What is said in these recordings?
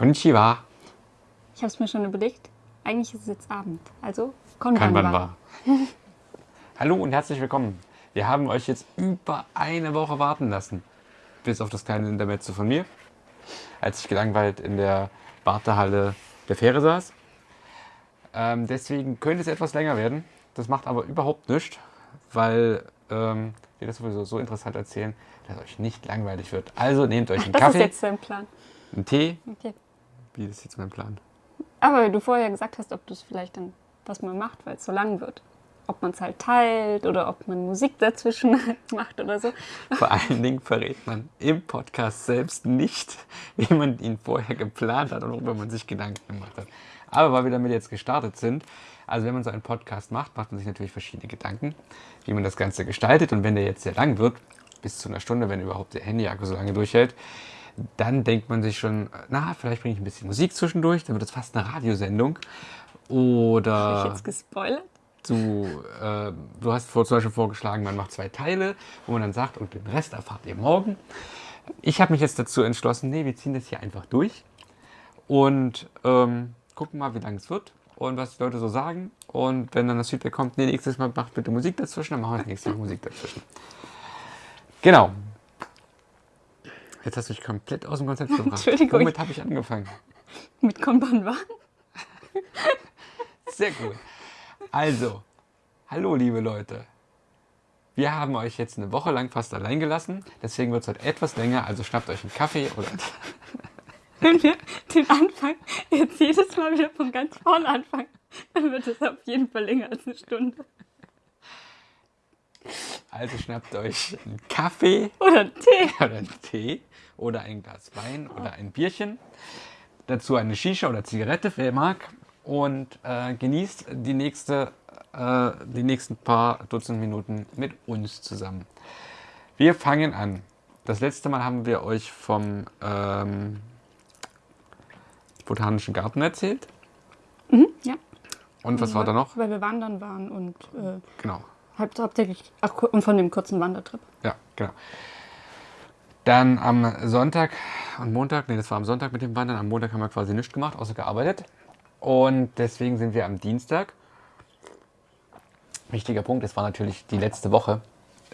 Konnichiwa. Ich habe es mir schon überlegt. Eigentlich ist es jetzt Abend. Also Konbanwa. Hallo und herzlich willkommen. Wir haben euch jetzt über eine Woche warten lassen. Bis auf das kleine Intermezzo von mir. Als ich gelangweilt in der Wartehalle der Fähre saß. Ähm, deswegen könnte es etwas länger werden. Das macht aber überhaupt nichts, weil ähm, wir das sowieso so interessant erzählen, dass euch nicht langweilig wird. Also nehmt euch einen Das Kaffee, ist jetzt dein Plan. einen Tee. Okay. Wie ist jetzt mein Plan? Aber du vorher gesagt hast, ob du es vielleicht dann was man macht, weil es so lang wird. Ob man es halt teilt oder ob man Musik dazwischen macht oder so. Vor allen Dingen verrät man im Podcast selbst nicht, wie man ihn vorher geplant hat und worüber man sich Gedanken gemacht hat. Aber weil wir damit jetzt gestartet sind, also wenn man so einen Podcast macht, macht man sich natürlich verschiedene Gedanken, wie man das Ganze gestaltet. Und wenn der jetzt sehr lang wird, bis zu einer Stunde, wenn überhaupt der Handy-Akku so lange durchhält, dann denkt man sich schon, na, vielleicht bringe ich ein bisschen Musik zwischendurch, dann wird es fast eine Radiosendung. Habe ich Oder jetzt gespoilert? du, äh, du hast vor, zum Beispiel vorgeschlagen, man macht zwei Teile, wo man dann sagt, und den Rest erfahrt ihr morgen. Ich habe mich jetzt dazu entschlossen, nee, wir ziehen das hier einfach durch und ähm, gucken mal, wie lange es wird und was die Leute so sagen. Und wenn dann das Feedback kommt, nee, nächstes Mal macht bitte Musik dazwischen, dann machen wir das nächste Mal Musik dazwischen. Genau. Jetzt hast du dich komplett aus dem Konzept gebracht. Entschuldigung. Womit habe ich angefangen? Mit Konbanwa? Sehr gut. Also, hallo liebe Leute. Wir haben euch jetzt eine Woche lang fast allein gelassen. Deswegen wird es heute etwas länger. Also schnappt euch einen Kaffee oder Wenn wir den Anfang jetzt jedes Mal wieder von ganz vorne anfangen, dann wird es auf jeden Fall länger als eine Stunde. also schnappt euch einen Kaffee Oder einen Tee. oder einen Tee oder ein Glas Wein oder ein Bierchen. Dazu eine Shisha oder Zigarette, wer mag. Und äh, genießt die, nächste, äh, die nächsten paar Dutzend Minuten mit uns zusammen. Wir fangen an. Das letzte Mal haben wir euch vom ähm, Botanischen Garten erzählt. Ja. Und was war da noch? Weil wir wandern waren und äh, Genau. haupt- hauptsächlich ach, und von dem kurzen Wandertrip. Ja, genau. Dann am Sonntag und Montag, nee, das war am Sonntag mit dem Wandern. Am Montag haben wir quasi nichts gemacht, außer gearbeitet. Und deswegen sind wir am Dienstag. Wichtiger Punkt, es war natürlich die letzte Woche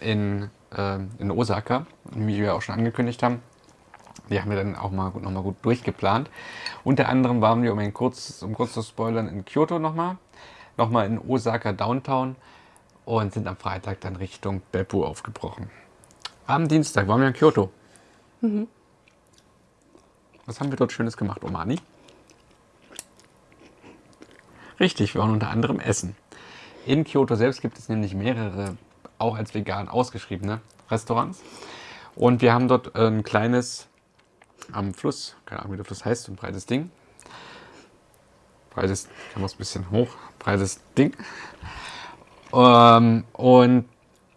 in, ähm, in Osaka, wie wir auch schon angekündigt haben. Die haben wir dann auch mal gut, noch mal gut durchgeplant. Unter anderem waren wir, um, ein kurz, um kurz zu spoilern, in Kyoto nochmal, nochmal in Osaka Downtown und sind am Freitag dann Richtung Beppu aufgebrochen. Am Dienstag waren wir in Kyoto. Was haben wir dort Schönes gemacht, Omani? Richtig, wir waren unter anderem essen. In Kyoto selbst gibt es nämlich mehrere, auch als vegan ausgeschriebene Restaurants. Und wir haben dort ein kleines am Fluss, keine Ahnung, wie der Fluss heißt, so ein breites Ding. Breites, kann man es ein bisschen hoch, breites Ding. Ähm, und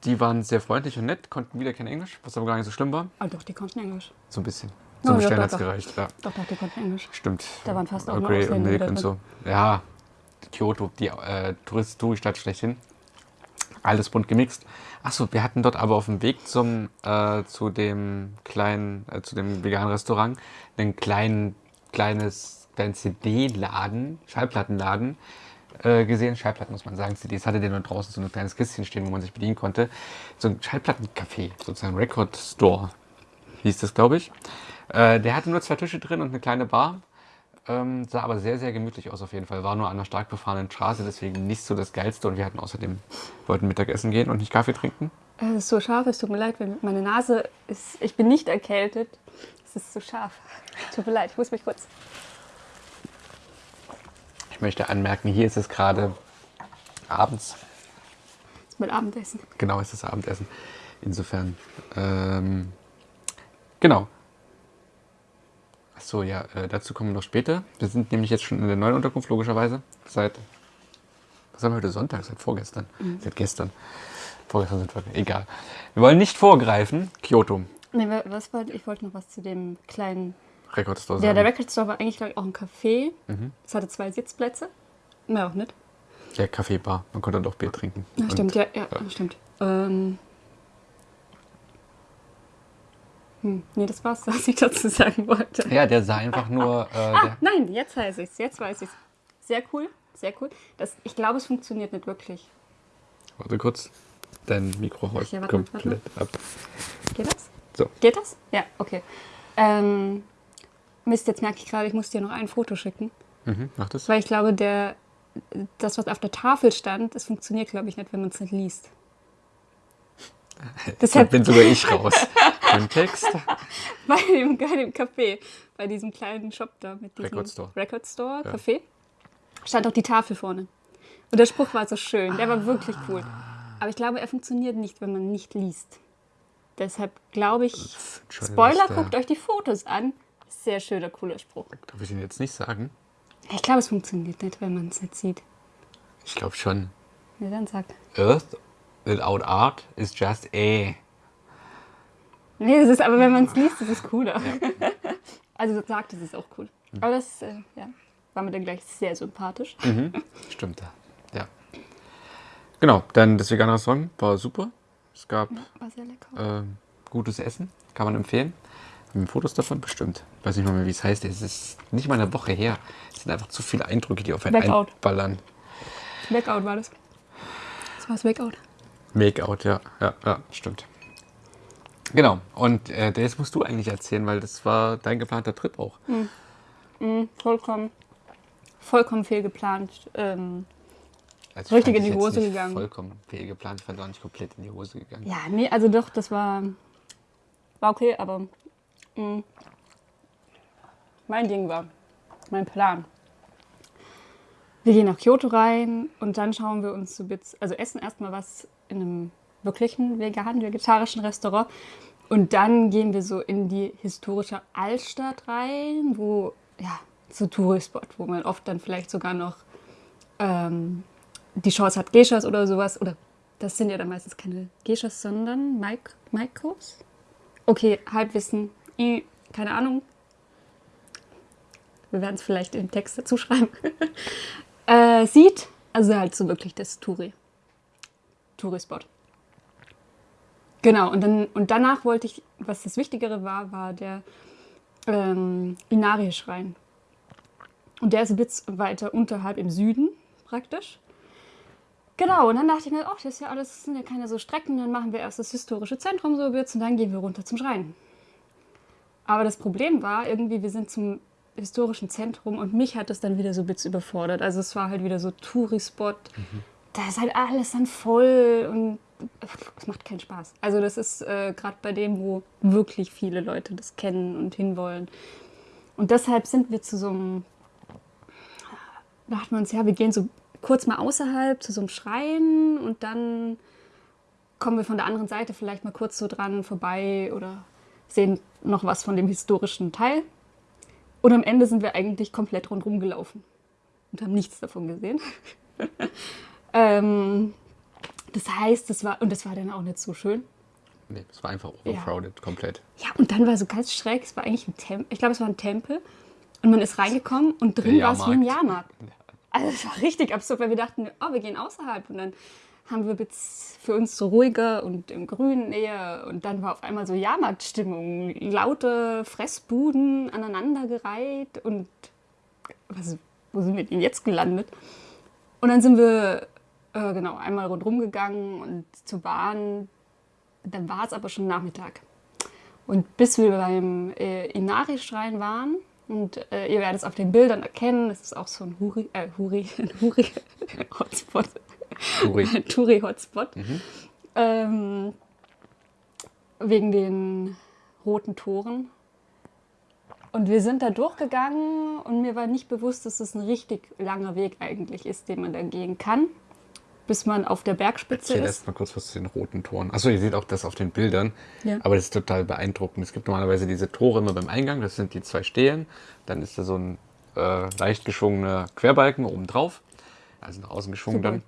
die waren sehr freundlich und nett, konnten wieder kein Englisch, was aber gar nicht so schlimm war. Ah, doch, die konnten Englisch. So ein bisschen. Oh, Zum ja, hat es gereicht, ja. Doch, doch, die konnten Englisch. Stimmt. Da waren fast auch nur Grey und Milk und so. Ja, Kyoto, die äh, Tourist Touristadt schlechthin. Alles bunt gemixt. Achso, wir hatten dort aber auf dem Weg zum, äh, zu dem kleinen, äh, zu dem veganen Restaurant, einen kleinen, kleines, kleinen CD-Laden, Schallplattenladen äh, gesehen. Schallplatten muss man sagen, CDs hatte der nur draußen so ein kleines Kistchen stehen, wo man sich bedienen konnte. So ein Schallplattencafé, sozusagen Record Store hieß das, glaube ich. Äh, der hatte nur zwei Tische drin und eine kleine Bar. Ähm, sah aber sehr, sehr gemütlich aus auf jeden Fall. War nur an einer stark befahrenen Straße, deswegen nicht so das Geilste. Und wir hatten außerdem, wollten Mittagessen gehen und nicht Kaffee trinken. Es ist so scharf, es tut mir leid, meine Nase ist. Ich bin nicht erkältet. Es ist so scharf. Tut mir leid, ich muss mich kurz. Ich möchte anmerken, hier ist es gerade abends. mit Abendessen. Genau, ist das Abendessen. Insofern, ähm, genau. Achso, ja, äh, dazu kommen wir noch später. Wir sind nämlich jetzt schon in der neuen Unterkunft, logischerweise. Seit, was haben wir heute Sonntag? Seit vorgestern. Seit gestern. Vorgestern sind wir, egal. Wir wollen nicht vorgreifen. Kyoto, Nee, wa- was wollte ich? wollte noch was zu dem kleinen. Record Store Ja, sagen. der Record Store war eigentlich ich, auch ein Café. Mhm. Es hatte zwei Sitzplätze. Mehr auch nicht. Ja, Kaffeebar. Man konnte dort auch Bier trinken. Ja, stimmt, ja, ja, stimmt. Ähm, Hm, nee, das war's, was ich dazu sagen wollte. Ja, der sah einfach nur. Äh, Ah, nein, jetzt weiß ich's. Jetzt weiß ich's. Sehr cool, sehr cool. Das, ich glaube, es funktioniert nicht wirklich. warte kurz. Dein Mikro haut Ja, warte komplett ab. Geht das? So. Geht das? Ja, okay. Ähm, Mist, jetzt merke ich gerade, ich muss dir noch ein Foto schicken. Mhm, mach das. Weil ich glaube, der, das, was auf der Tafel stand, das funktioniert, glaube ich, nicht, wenn man es nicht liest. Deshalb bin sogar ich raus. Kontext. bei dem geilen Café, bei diesem kleinen Shop da mit diesem Record Store. Record Store Ja. Café, stand auch die Tafel vorne. Und der Spruch war so schön, der war wirklich cool. Aber ich glaube, er funktioniert nicht, wenn man nicht liest. Deshalb glaube ich, Spoiler, guckt euch die Fotos an. Sehr schöner, cooler Spruch. Darf ich ihn jetzt nicht sagen? Ich glaube, es funktioniert nicht, wenn man es nicht sieht. Ich glaube schon. Ja, dann sag. Earth without art is just a. Nee, das ist aber, wenn man es liest, das ist cooler. also sagt, das ist auch cool. Aber das, äh, ja, war mir dann gleich sehr sympathisch. Stimmt. Ja. Genau, dann das vegane Restaurant war super. Es gab War sehr lecker. ähm, gutes Essen, kann man empfehlen. Fotos davon? Bestimmt. Weiß nicht mal mehr, wie es heißt. Es ist nicht mal eine Woche her. Es sind einfach zu viele Eindrücke, die auf einen Blackout. einballern. Blackout war das. Das war das Blackout. Make-out, ja, ja, ja, stimmt. Genau, und äh, das musst du eigentlich erzählen, weil das war dein geplanter Trip auch. Vollkommen, vollkommen fehlgeplant. Ähm, Also Richtig in die Hose gegangen. Vollkommen fehlgeplant, ich fand auch nicht komplett in die Hose gegangen. ja, nee, also doch, das war, war okay, aber mh, mein Ding war, mein Plan. Wir gehen nach Kyoto rein und dann schauen wir uns so also essen erstmal was in einem wirklichen veganen, vegetarischen Restaurant. Und dann gehen wir so in die historische Altstadt rein, wo, ja, so Tourispot, wo man oft dann vielleicht sogar noch ähm, die Chance hat, Geishas oder sowas. Oder das sind ja dann meistens keine Geishas, sondern Maik Maikos. Okay, Halbwissen, Keine Ahnung. Wir werden es vielleicht im Text dazu schreiben. äh, sieht, also halt so wirklich das Touri. Tourispot. Genau, und, dann, und danach wollte ich, was das Wichtigere war, war der ähm, Inari-Schrein. Und der ist ein bisschen weiter unterhalb im Süden praktisch. Genau, und dann dachte ich mir, ach, das ist ja alles, das sind ja keine so Strecken, dann machen wir erst das historische Zentrum so wird's und dann gehen wir runter zum Schrein. Aber das Problem war irgendwie, wir sind zum historischen Zentrum und mich hat das dann wieder so ein bisschen überfordert. Also es war halt wieder so Tourispot. Da ist halt alles dann voll und es macht keinen Spaß. Also das ist äh, gerade bei dem, wo wirklich viele Leute das kennen und hinwollen. Und deshalb sind wir zu so einem, da dachten wir uns, ja, wir gehen so kurz mal außerhalb zu so einem Schrein und dann kommen wir von der anderen Seite vielleicht mal kurz so dran vorbei oder sehen noch was von dem historischen Teil. Und am Ende sind wir eigentlich komplett rundherum gelaufen und haben nichts davon gesehen. ähm, das heißt, das war, und das war dann auch nicht so schön. Nee, es war einfach overcrowded, komplett. Ja, und dann war so ganz schräg, es war eigentlich ein Tempel, ich glaube, es war ein Tempel. Und man ist reingekommen und drin war es wie Jahrmarkt. Jahrmarkt. Also es war richtig absurd, weil wir dachten, oh, wir gehen außerhalb. Und dann haben wir für uns so ruhiger und im Grünen eher. Und dann war auf einmal so Jahrmarktstimmung. Laute Fressbuden aneinandergereiht. Und was, wo sind wir denn jetzt gelandet? Und dann sind wir äh, genau einmal rundherum gegangen und zur Bahn. Dann war es aber schon Nachmittag. Und bis wir beim äh, Inari-Schrein waren, und äh, ihr werdet es auf den Bildern erkennen, es ist auch so ein Huri, äh, Huri, ein Huri-Hotspot, Uri. Touri-Hotspot, ähm, wegen den roten Toren. Und wir sind da durchgegangen und mir war nicht bewusst, dass es ein richtig langer Weg eigentlich ist, den man da gehen kann, bis man auf der Bergspitze Erzähl ist. erst mal kurz was zu den roten Toren. Achso, ihr seht auch das auf den Bildern. Ja. Aber das ist total beeindruckend. Es gibt normalerweise diese Tore immer beim Eingang. Das sind die zwei Stelen. Dann ist da so ein äh, leicht geschwungener Querbalken oben drauf. Also nach außen geschwungen Super. dann.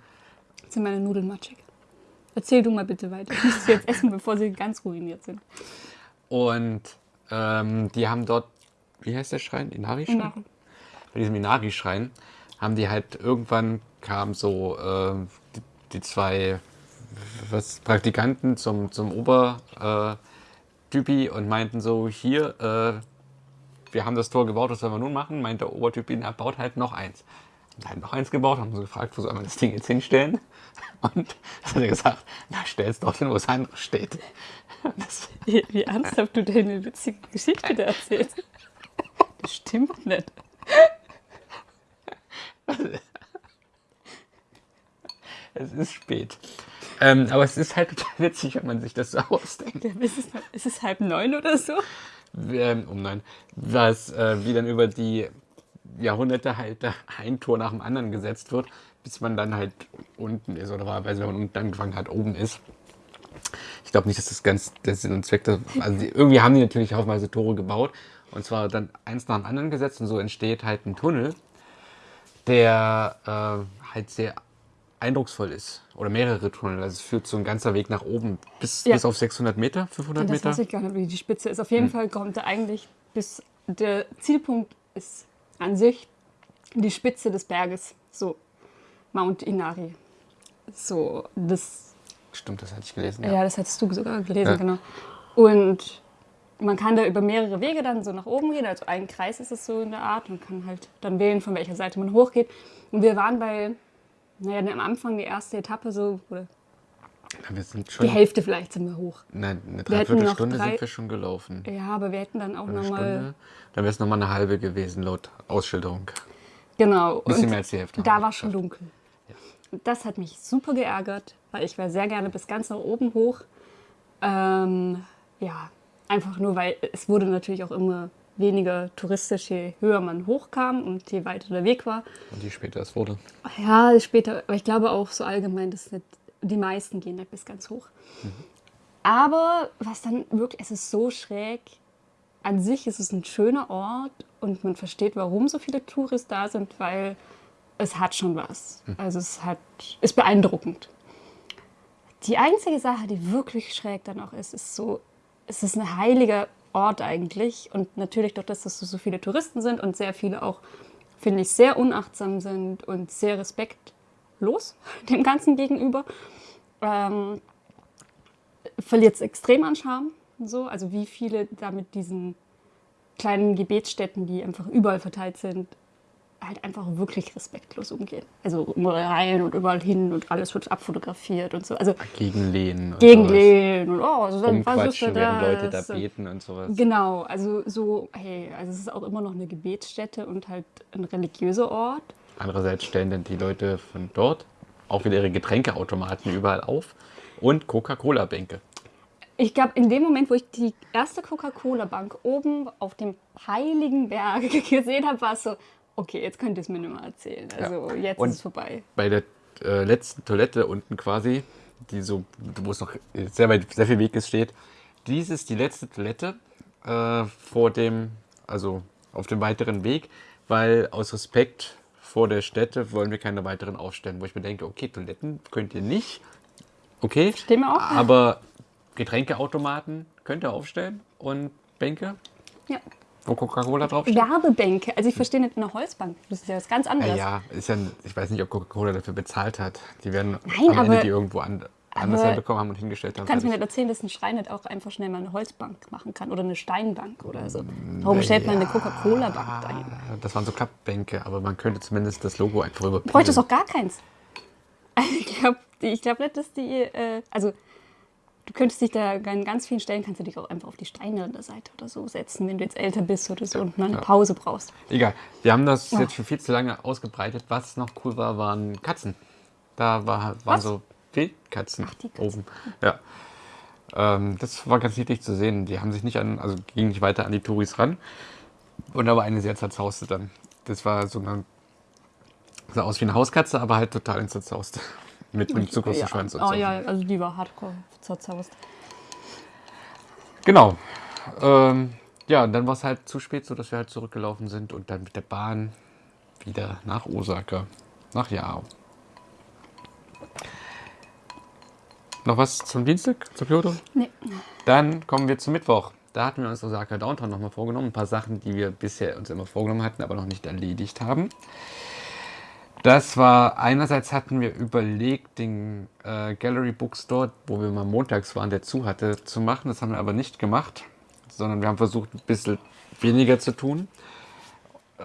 Jetzt sind meine Nudeln matschig. Erzähl du mal bitte weiter. Ich muss sie jetzt essen, bevor sie ganz ruiniert sind. Und ähm, die haben dort, wie heißt der Schrein? Inari-Schrein? Inari. Bei diesem Inari-Schrein haben die halt irgendwann kamen so äh, die, die zwei was, Praktikanten zum, zum Ober, äh, und meinten so, hier, äh, wir haben das Tor gebaut, was sollen wir nun machen? Meint der Obertypi, na, baut halt noch eins. Und halt noch eins gebaut, haben sie gefragt, wo soll man das Ding jetzt hinstellen? Und das hat er gesagt, na, stell es doch hin, wo es andere steht. Das, Wie, wie ernsthaft du deine witzige Geschichte da erzählst. Das stimmt nicht. es ist spät. Ähm, aber es ist halt total witzig, wenn man sich das so ausdenkt. Ja, Ist es, ist es halb neun oder so? ähm, um nein, was äh, wie dann über die Jahrhunderte halt ein Tor nach dem anderen gesetzt wird, bis man dann halt unten ist oder wahlweise, wenn man unten angefangen hat, oben ist. Ich glaube nicht, dass das ganz der Sinn und Zweck, das, also die, irgendwie haben die natürlich haufenweise Tore gebaut und zwar dann eins nach dem anderen gesetzt und so entsteht halt ein Tunnel, der äh, halt sehr eindrucksvoll ist oder mehrere Tunnel. Also es führt so ein ganzer Weg nach oben bis, Ja. bis auf 600 Meter, 500 Das Meter. weiß ich gar nicht, wie die Spitze ist. Auf jeden Fall kommt er eigentlich bis. Der Zielpunkt ist an sich die Spitze des Berges. So, Mount Inari. So, das. Stimmt, das hatte ich gelesen. Ja, das hattest du sogar gelesen, Ja. genau. Und man kann da über mehrere Wege dann so nach oben gehen. Also ein Kreis ist es so in der Art. Man kann halt dann wählen, von welcher Seite man hochgeht. Und wir waren bei, naja, am Anfang die erste Etappe so, oder Ja, Wir sind die Hälfte vielleicht sind wir hoch. Nein, eine Dreiviertelstunde drei- sind wir schon gelaufen. Ja, aber wir hätten dann auch nochmal. Dann wäre es nochmal eine halbe gewesen, laut Ausschilderung. Genau. Bisschen und mehr als die Hälfte. Da war schon dunkel. Das hat mich super geärgert, weil ich wäre sehr gerne bis ganz nach oben hoch. Ähm, ja, einfach nur, weil es wurde natürlich auch immer weniger touristisch, je höher man hochkam und je weiter der Weg war. Und je später es wurde. Ja, später, aber ich glaube auch so allgemein, dass nicht die meisten gehen nicht bis ganz hoch. Aber was dann wirklich, es ist so schräg. An sich ist es ein schöner Ort und man versteht, warum so viele Touristen da sind, weil es hat schon was. Also es hat, ist beeindruckend. Die einzige Sache, die wirklich schräg dann auch ist, ist so, es ist ein heiliger Ort eigentlich und natürlich durch das, dass so viele Touristen sind und sehr viele auch, finde ich, sehr unachtsam sind und sehr respektlos dem Ganzen gegenüber, ähm, verliert es extrem an Charme. So, also wie viele da mit diesen kleinen Gebetsstätten, die einfach überall verteilt sind, halt einfach wirklich respektlos umgehen. Also rein und überall hin und alles wird abfotografiert und so. Also Gegenlehnen. und gegenlehnen und oh, so sowas. was ist denn während Leute da? Und- beten und sowas. Genau, also so, hey, also es ist auch immer noch eine Gebetsstätte und halt ein religiöser Ort. Andererseits stellen dann die Leute von dort auch wieder ihre Getränkeautomaten überall auf und Coca-Cola-Bänke. Ich glaube, in dem Moment, wo ich die erste Coca-Cola-Bank oben auf dem heiligen Berg gesehen habe, war es so, okay, jetzt könnt ihr es mir nicht mehr erzählen. Also jetzt Und- ist es vorbei. Bei der äh, letzten Toilette unten quasi, die so, wo es noch sehr, weit, sehr viel Weg ist, steht, dies ist die letzte Toilette äh, vor dem, also auf dem weiteren Weg, weil aus Respekt vor der Stätte wollen wir keine weiteren aufstellen, wo ich mir denke, okay, Toiletten könnt ihr nicht, okay, Stehen wir auch. aber Getränkeautomaten könnt ihr aufstellen und Bänke, Ja. Wo Coca-Cola draufsteht. Werbebänke. Also ich verstehe nicht eine Holzbank. Das ist ja was ganz Ja, anderes. ja, ist ja, ich weiß nicht, ob Coca-Cola dafür bezahlt hat. Die werden Nein, am Ende die irgendwo an, anders herbekommen haben und hingestellt haben. Du kannst mir fertig. nicht erzählen, dass ein Schrein nicht auch einfach schnell mal eine Holzbank machen kann oder eine Steinbank oder so. Warum stellt man eine Coca-Cola-Bank dahin? Ah, Das waren so Klappbänke, aber man könnte zumindest das Logo einfach Du überprüfen. bräuchtest auch gar keins. Ich glaube ich glaub nicht, dass die, äh, also du könntest dich da an ganz vielen Stellen, kannst du dich auch einfach auf die Steine an der Seite oder so setzen, wenn du jetzt älter bist oder so und mal eine Pause brauchst. Egal, wir haben das jetzt schon viel zu lange ausgebreitet. Was noch cool war, waren Katzen. Da war, waren Was? so Wildkatzen Ach, die Katzen. oben. Ja. Ähm, das war ganz niedlich zu sehen. Die haben sich nicht an, also gingen nicht weiter an die Touris ran. Und da war eine sehr zerzauste dann. Das war so eine, sah aus wie eine Hauskatze, aber halt total ins Zerzauste. Mit einem zu großen ja. Schwanz und Oh so. ja, also die war hardcore zerzaust. Genau. Ähm, ja, und dann war es halt zu spät, so dass wir halt zurückgelaufen sind und dann mit der Bahn wieder nach Osaka, nach Yao. Noch was zum Dienstag, zu Kyoto? Nee. Dann kommen wir zum Mittwoch. Da hatten wir uns Osaka Downtown nochmal vorgenommen. Ein paar Sachen, die wir bisher uns immer vorgenommen hatten, aber noch nicht erledigt haben. Das war, einerseits hatten wir überlegt, den äh, Gallery Bookstore, wo wir mal montags waren, der zu hatte, zu machen. Das haben wir aber nicht gemacht, sondern wir haben versucht, ein bisschen weniger zu tun,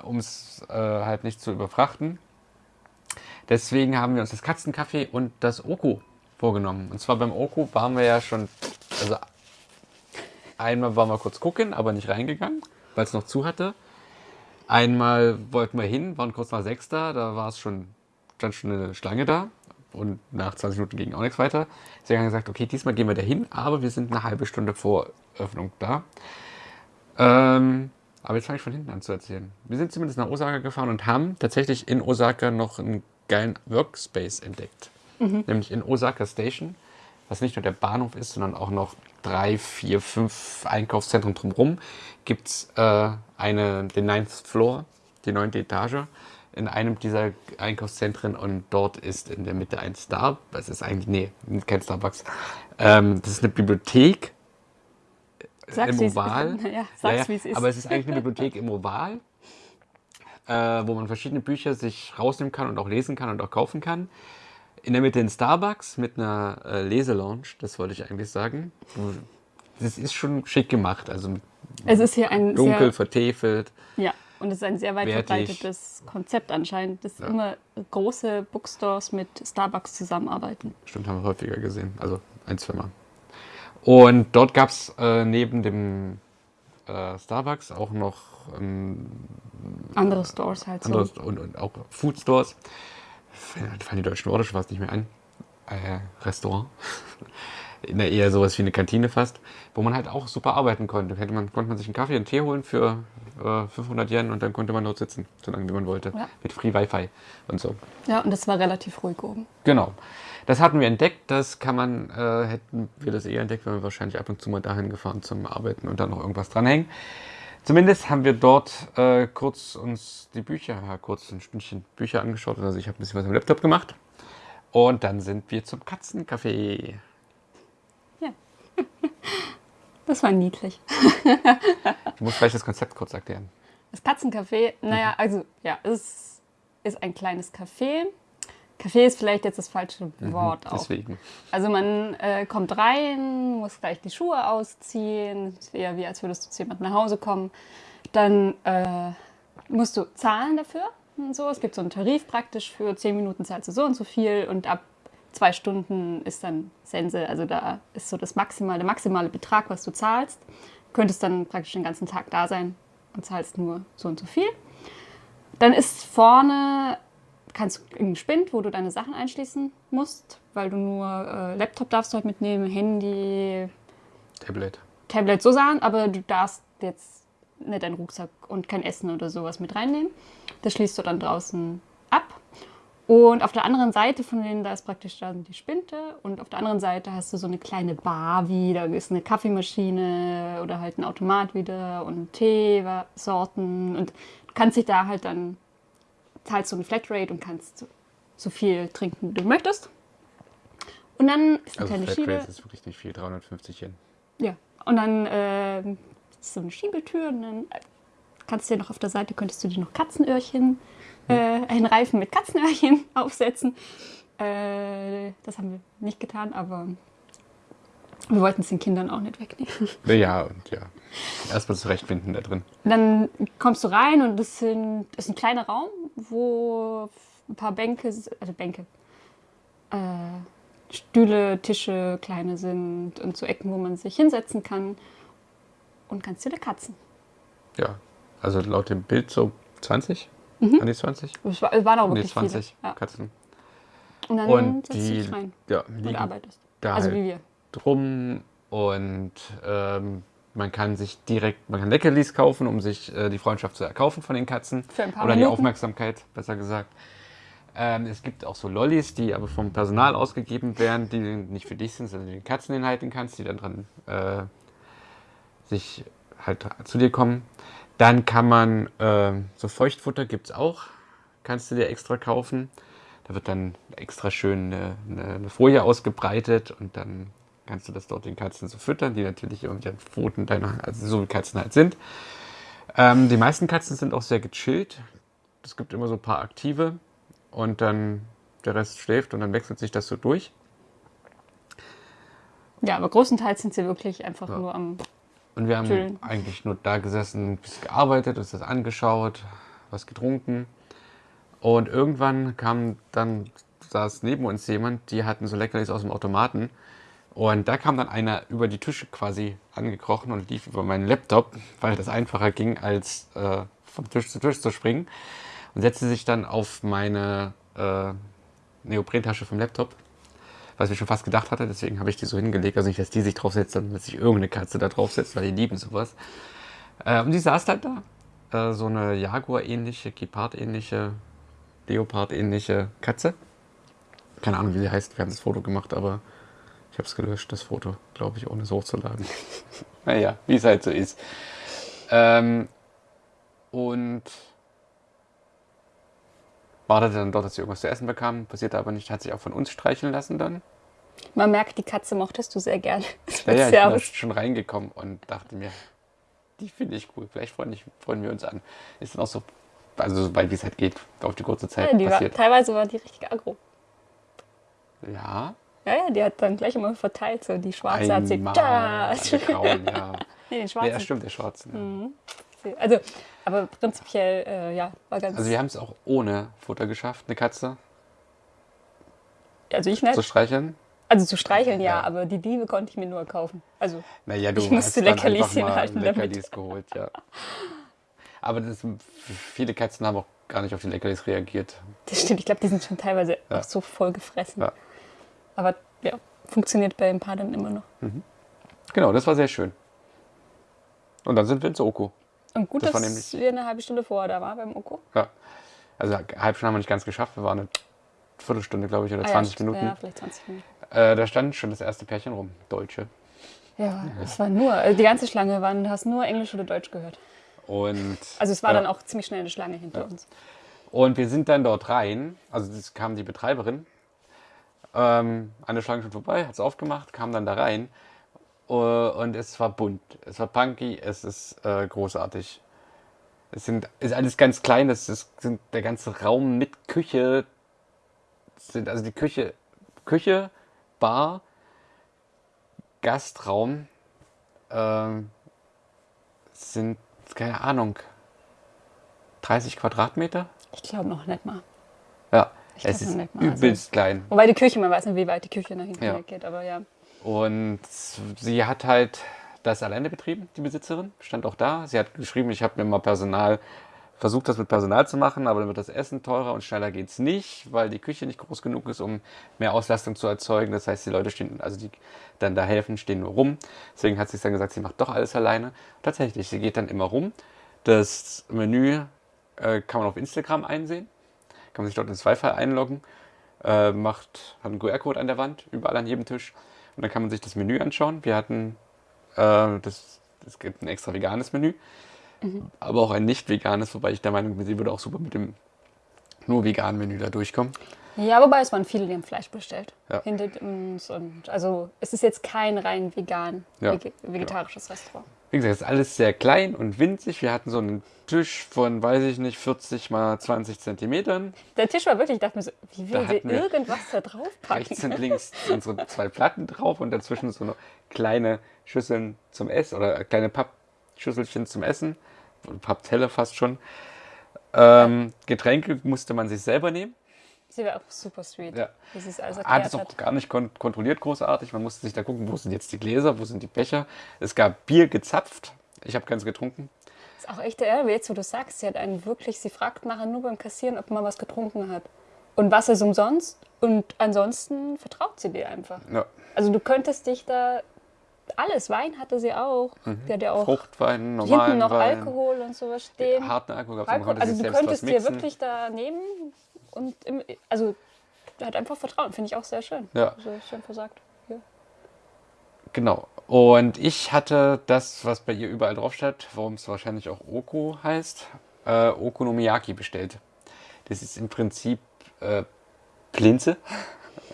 um es äh, halt nicht zu überfrachten. Deswegen haben wir uns das Katzencafé und das Oku vorgenommen. Und zwar beim Oku waren wir ja schon, also einmal waren wir kurz gucken, aber nicht reingegangen, weil es noch zu hatte. Einmal wollten wir hin, waren kurz nach sechs da, da war es schon, stand schon eine Schlange da und nach 20 Minuten ging auch nichts weiter. Deswegen haben wir gesagt, okay, diesmal gehen wir da hin, aber wir sind eine halbe Stunde vor Öffnung da. Ähm, aber jetzt fange ich von hinten an zu erzählen. Wir sind zumindest nach Osaka gefahren und haben tatsächlich in Osaka noch einen geilen Workspace entdeckt. Mhm. Nämlich in Osaka Station, was nicht nur der Bahnhof ist, sondern auch noch drei, vier, fünf Einkaufszentren drumherum, gibt es äh, den Ninth Floor, die neunte Etage, in einem dieser Einkaufszentren und dort ist in der Mitte ein Star, das ist eigentlich, nee, kein Starbucks, ähm, das ist eine Bibliothek Sag's, im Oval. Ja, sag's, ja, wie es ist. Aber es ist eigentlich eine Bibliothek im Oval, äh, wo man verschiedene Bücher sich rausnehmen kann und auch lesen kann und auch kaufen kann. In der Mitte ein Starbucks mit einer äh, Leselounge, das wollte ich eigentlich sagen. Das ist schon schick gemacht. Also es ist hier ein dunkel, sehr, vertefelt. Ja, und es ist ein sehr weit wertig. verbreitetes Konzept anscheinend, dass ja. immer große Bookstores mit Starbucks zusammenarbeiten. Stimmt, haben wir häufiger gesehen. Also ein, zwei Mal. Und dort gab es äh, neben dem äh, Starbucks auch noch ähm, andere Stores halt andere so. Und, und, auch Food Stores. Fallen die deutschen Worte schon fast nicht mehr ein. Äh, Restaurant. In der eher sowas wie eine Kantine fast, wo man halt auch super arbeiten konnte. Hätte man, konnte man sich einen Kaffee, einen Tee holen für äh, 500 Yen und dann konnte man dort sitzen, so lange wie man wollte. Ja. Mit Free Wi-Fi und so. Ja, und das war relativ ruhig oben. Genau. Das hatten wir entdeckt, das kann man, äh, hätten wir das eher entdeckt, wenn wir wahrscheinlich ab und zu mal dahin gefahren zum Arbeiten und dann noch irgendwas dranhängen. Zumindest haben wir dort äh, kurz uns die Bücher, ja, kurz ein Stündchen Bücher angeschaut. Also ich habe ein bisschen was am Laptop gemacht. Und dann sind wir zum Katzencafé. Ja. Das war niedlich. du musst vielleicht das Konzept kurz erklären. Das Katzencafé, naja, also ja, es ist ein kleines Café Café ist vielleicht jetzt das falsche mhm, Wort mhm, deswegen. Also man äh, kommt rein, muss gleich die Schuhe ausziehen, ist eher wie als würdest du zu jemandem nach Hause kommen. Dann äh, musst du zahlen dafür und so. Es gibt so einen Tarif praktisch für 10 Minuten zahlst du so und so viel und ab zwei Stunden ist dann Sense. Also da ist so das maximale, der maximale Betrag, was du zahlst. Du könntest dann praktisch den ganzen Tag da sein und zahlst nur so und so viel. Dann ist vorne kannst einen Spind, wo du deine Sachen einschließen musst, weil du nur äh, Laptop darfst du halt mitnehmen, Handy, Tablet. Tablet so sagen, aber du darfst jetzt nicht deinen Rucksack und kein Essen oder sowas mit reinnehmen. Das schließt du dann draußen ab. Und auf der anderen Seite von denen, da ist praktisch dann die Spinte und auf der anderen Seite hast du so eine kleine Bar wie, da ist eine Kaffeemaschine oder halt ein Automat wieder und Teesorten und du kannst dich da halt dann zahlst du eine Flatrate und kannst so, viel trinken, wie du möchtest. Und dann ist eine also kleine Schiebe. ist wirklich nicht viel, 350 Yen. Ja, und dann äh, ist so eine Schiebetür und dann kannst du dir noch auf der Seite, könntest du dir noch Katzenöhrchen, hm. äh, einen Reifen mit Katzenöhrchen aufsetzen. Äh, das haben wir nicht getan, aber wir wollten es den Kindern auch nicht wegnehmen. Ja, und ja. Erstmal zurechtfinden da drin. Dann kommst du rein und es ist ein kleiner Raum, wo ein paar Bänke, also Bänke, äh, Stühle, Tische, kleine sind und so Ecken, wo man sich hinsetzen kann und ganz viele Katzen. Ja, also laut dem Bild so 20? Mhm. An die 20? Es, war, es waren auch wirklich 20 viele. Ja. Katzen. Und dann und setzt du dich rein ja, und arbeitest. Also halt wie wir drum und ähm, man kann sich direkt, man kann Leckerlis kaufen, um sich äh, die Freundschaft zu erkaufen von den Katzen. Für ein paar Oder Minuten. die Aufmerksamkeit, besser gesagt. Ähm, es gibt auch so Lollis, die aber vom Personal ausgegeben werden, die nicht für dich sind, sondern die den Katzen hinhalten kannst, die dann dran äh, sich halt zu dir kommen. Dann kann man, äh, so Feuchtfutter gibt es auch, kannst du dir extra kaufen. Da wird dann extra schön eine, eine Folie ausgebreitet und dann kannst du das dort den Katzen so füttern, die natürlich irgendwie an Pfoten deiner, also so wie Katzen halt sind. Ähm, die meisten Katzen sind auch sehr gechillt. Es gibt immer so ein paar aktive und dann der Rest schläft und dann wechselt sich das so durch. Ja, aber größtenteils sind sie wirklich einfach nur am. Und wir haben Chillen. eigentlich nur da gesessen, ein bisschen gearbeitet, uns das angeschaut, was getrunken. Und irgendwann kam dann, saß neben uns jemand, die hatten so Leckerlis aus dem Automaten. Und da kam dann einer über die Tische quasi angekrochen und lief über meinen Laptop, weil das einfacher ging, als äh, von Tisch zu Tisch zu springen. Und setzte sich dann auf meine äh, Neoprentasche vom Laptop, was ich schon fast gedacht hatte. Deswegen habe ich die so hingelegt. Also nicht, dass die sich draufsetzt, sondern dass sich irgendeine Katze da draufsetzt, weil die lieben sowas. Äh, und die saß halt da. Äh, so eine Jaguar-ähnliche, Gepard-ähnliche, Leopard-ähnliche Katze. Keine Ahnung, wie sie heißt. Wir haben das Foto gemacht, aber ich habe es gelöscht, das Foto, glaube ich, ohne es hochzuladen. naja, wie es halt so ist. Ähm, und wartete dann dort, dass sie irgendwas zu essen bekam. Passierte aber nicht, hat sich auch von uns streicheln lassen dann. Man merkt, die Katze mochtest du sehr gerne. Ja, ja, ich bin schon reingekommen und dachte mir, die finde ich cool. Vielleicht freuen, ich, freuen wir uns an. Ist dann auch so, also so weit wie es halt geht, auf die kurze Zeit Ja, die war, passiert. teilweise war die richtig aggro. Ja, Ja, ja, die hat dann gleich immer verteilt. So die schwarze hat sie. einmal Da. alle grauen, ja. Nee, den Nee, schwarzen. ja, stimmt, der Schwarzen. ja. Also, aber prinzipiell, äh, ja, war ganz. Also wir haben es auch ohne Futter geschafft, eine Katze also ich nicht. zu streicheln. Also zu streicheln, ja, Ja. aber die Liebe konnte ich mir nur kaufen. Also, Naja, du Ich musste hast dann Leckerlis damit. Leckerlis geholt, ja. Aber das, viele Katzen haben auch gar nicht auf die Leckerlis reagiert. das stimmt. Ich glaube, die sind schon teilweise Ja. auch so voll gefressen. Ja. Aber ja, funktioniert bei ein paar dann immer noch. Genau, das war sehr schön. Und dann sind wir ins Oko. Und gut, Das war dass nämlich- wir eine halbe Stunde vorher da waren beim Oko. Ja. Also eine halbe Stunde haben wir nicht ganz geschafft. Wir waren eine Viertelstunde, glaube ich, oder Ah ja, 20 stimmt. Minuten. Ja, vielleicht 20 Minuten. Äh, da stand schon das erste Pärchen rum. Deutsche. Ja, es war nur, also die ganze Schlange waren, du hast nur Englisch oder Deutsch gehört. Und, Also es war Ja. dann auch ziemlich schnell eine Schlange hinter uns. und wir sind dann dort rein. Also es kam die Betreiberin. Ähm, eine Schlange schon vorbei, hat es aufgemacht, kam dann da rein. Äh, und es war bunt. Es war punky, es ist äh, großartig. Es sind, ist alles ganz klein, es ist, sind der ganze Raum mit Küche. Sind also die Küche, Küche, Bar, Gastraum ähm, sind, keine Ahnung, 30 Quadratmeter? Ich glaube noch nicht mal. Ja, es ist also- übelst klein. Wobei die Küche, man weiß nicht, wie weit die Küche nach hinten Ja. weggeht, aber ja. Und sie hat halt das alleine betrieben, die Besitzerin, stand auch da. Sie hat geschrieben, ich habe mir mal Personal, versucht das mit Personal zu machen, aber dann wird das Essen teurer und schneller geht's nicht, weil die Küche nicht groß genug ist, um mehr Auslastung zu erzeugen. Das heißt, die Leute stehen, also die dann da helfen, stehen nur rum. Deswegen hat sie dann gesagt, sie macht doch alles alleine. Tatsächlich, sie geht dann immer rum. Das Menü äh, kann man auf Instagram einsehen. Kann man sich dort ins Wi-Fi einloggen. Äh, macht, hat einen QR-Code an der Wand, überall an jedem Tisch. Und dann kann man sich das Menü anschauen. Wir hatten, äh, das, es gibt ein extra veganes Menü, aber auch ein nicht veganes, wobei ich der Meinung bin, sie würde auch super mit dem nur veganen Menü da durchkommen. Ja, wobei es waren viele, die haben Fleisch bestellt. Ja. Hinter uns. Und also es ist jetzt kein rein vegan, Ja, vege vegetarisches Restaurant. Wie gesagt, es ist alles sehr klein und winzig. Wir hatten so einen Tisch von, weiß ich nicht, 40 mal 20 Zentimetern. Der Tisch war wirklich, ich dachte mir so, wie will sie irgendwas da drauf Rechts packen? und links unsere zwei Platten drauf und dazwischen so eine kleine Schüsseln zum Essen oder kleine Pappschüsselchen zum Essen. Pappteller fast schon. Ähm, Getränke musste man sich selber nehmen. Sie war auch super sweet, Ja. wie sie es alles Hat erklärt es auch hat. gar nicht kon kontrolliert großartig. Man musste sich da gucken, wo sind jetzt die Gläser, wo sind die Becher. Es gab Bier gezapft. Ich habe keins getrunken. Ist auch echt der jetzt, wo du sagst, sie hat einen wirklich, sie fragt nachher nur beim Kassieren, ob man was getrunken hat. Und was ist umsonst? Und ansonsten vertraut sie dir einfach. Ja. Also du könntest dich da alles, Wein hatte sie auch. Die hat ja auch Fruchtwein, hinten normalen noch Wein. Alkohol und sowas stehen. Harten Alkohol gab es, also du könntest dir wirklich da nehmen und im, also er hat einfach Vertrauen, finde ich auch sehr schön. Ja. Also schön versagt. Ja. Genau. Und ich hatte das, was bei ihr überall drauf steht, warum es wahrscheinlich auch Oko heißt, äh, Okonomiyaki bestellt. Das ist im Prinzip äh, Plinze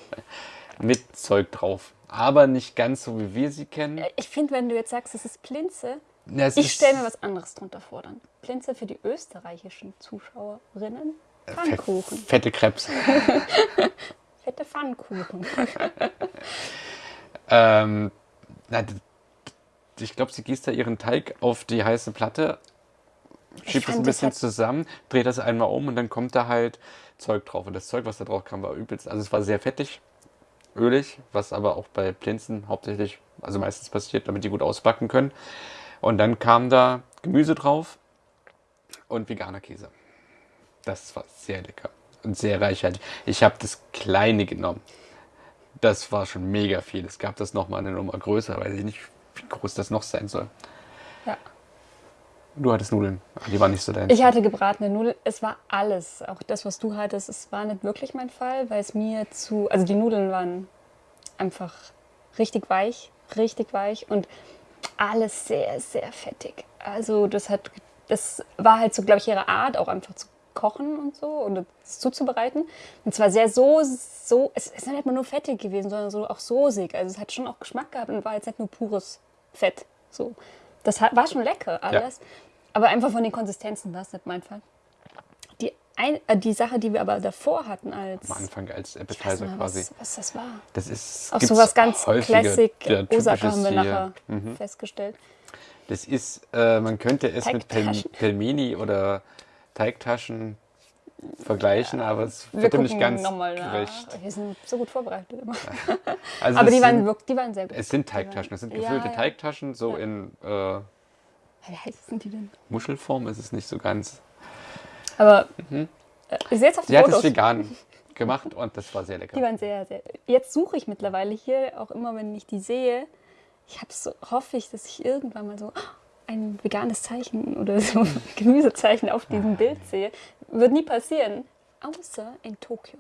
mit Zeug drauf. Aber nicht ganz so, wie wir sie kennen. Ich finde, wenn du jetzt sagst, es ist Plinze, Ja, es ich stelle mir was anderes drunter vor dann. Plinze für die österreichischen Zuschauerinnen. Pfannkuchen. Fette Krebs. Fette Pfannkuchen. ähm, na, ich glaube, sie gießt da ihren Teig auf die heiße Platte, schiebt es ein bisschen hat- zusammen, dreht das einmal um und dann kommt da halt Zeug drauf. Und das Zeug, was da drauf kam, war übelst. Also es war sehr fettig, ölig, was aber auch bei Plinzen hauptsächlich, also meistens passiert, damit die gut ausbacken können. Und dann kam da Gemüse drauf und veganer Käse. Das war sehr lecker und sehr reichhaltig. Ich habe das kleine genommen. Das war schon mega viel. Es gab das nochmal eine Nummer größer, weiß ich nicht, wie groß das noch sein soll. Ja. Du hattest Nudeln, aber die waren nicht so dein. Ich hatte gebratene Nudeln. Es war alles. Auch das, was du hattest, es war nicht wirklich mein Fall, weil es mir zu. Also die Nudeln waren einfach richtig weich, richtig weich und alles sehr, sehr fettig. Also das hat. Das war halt so, glaube ich, ihre Art, auch einfach zu kochen und so und es zuzubereiten. Und zwar sehr so, so, es ist nicht mal nur fettig gewesen, sondern so auch soßig. Also es hat schon auch Geschmack gehabt und war jetzt nicht nur pures Fett. So. Das hat, war schon lecker alles. Aber einfach von den Konsistenzen war es nicht mein Fall. Die, ein, äh, die Sache, die wir aber davor hatten als... am Anfang als Ich weiß Appetizer nicht mehr, quasi. was, was das war. Das ist Auch so was ganz Classic ja, Osaka haben wir nachher. Mhm. festgestellt. Das ist, äh, man könnte es mit Pel. Pelmeni oder Teigtaschen vergleichen, aber es Wir wird dem nicht ganz nochmal gerecht. Wir sind so gut vorbereitet immer. Also Aber die waren, sind, wirklich, die waren sehr gut. es sind Teigtaschen, es sind Ja, gefüllte ja. Teigtaschen, so Ja. in äh, Wie heiß sind die denn? Muschelform ist es nicht so ganz. Aber äh, ich sehe jetzt auf Sie den hat es Fotos. vegan gemacht und das war sehr lecker. Die waren sehr, sehr. Jetzt suche ich mittlerweile hier, auch immer wenn ich die sehe, ich habe so, hoffe ich, dass ich irgendwann mal so ein veganes Zeichen oder so ein Gemüsezeichen auf diesem Bild sehe. Wird nie passieren, außer in Tokio.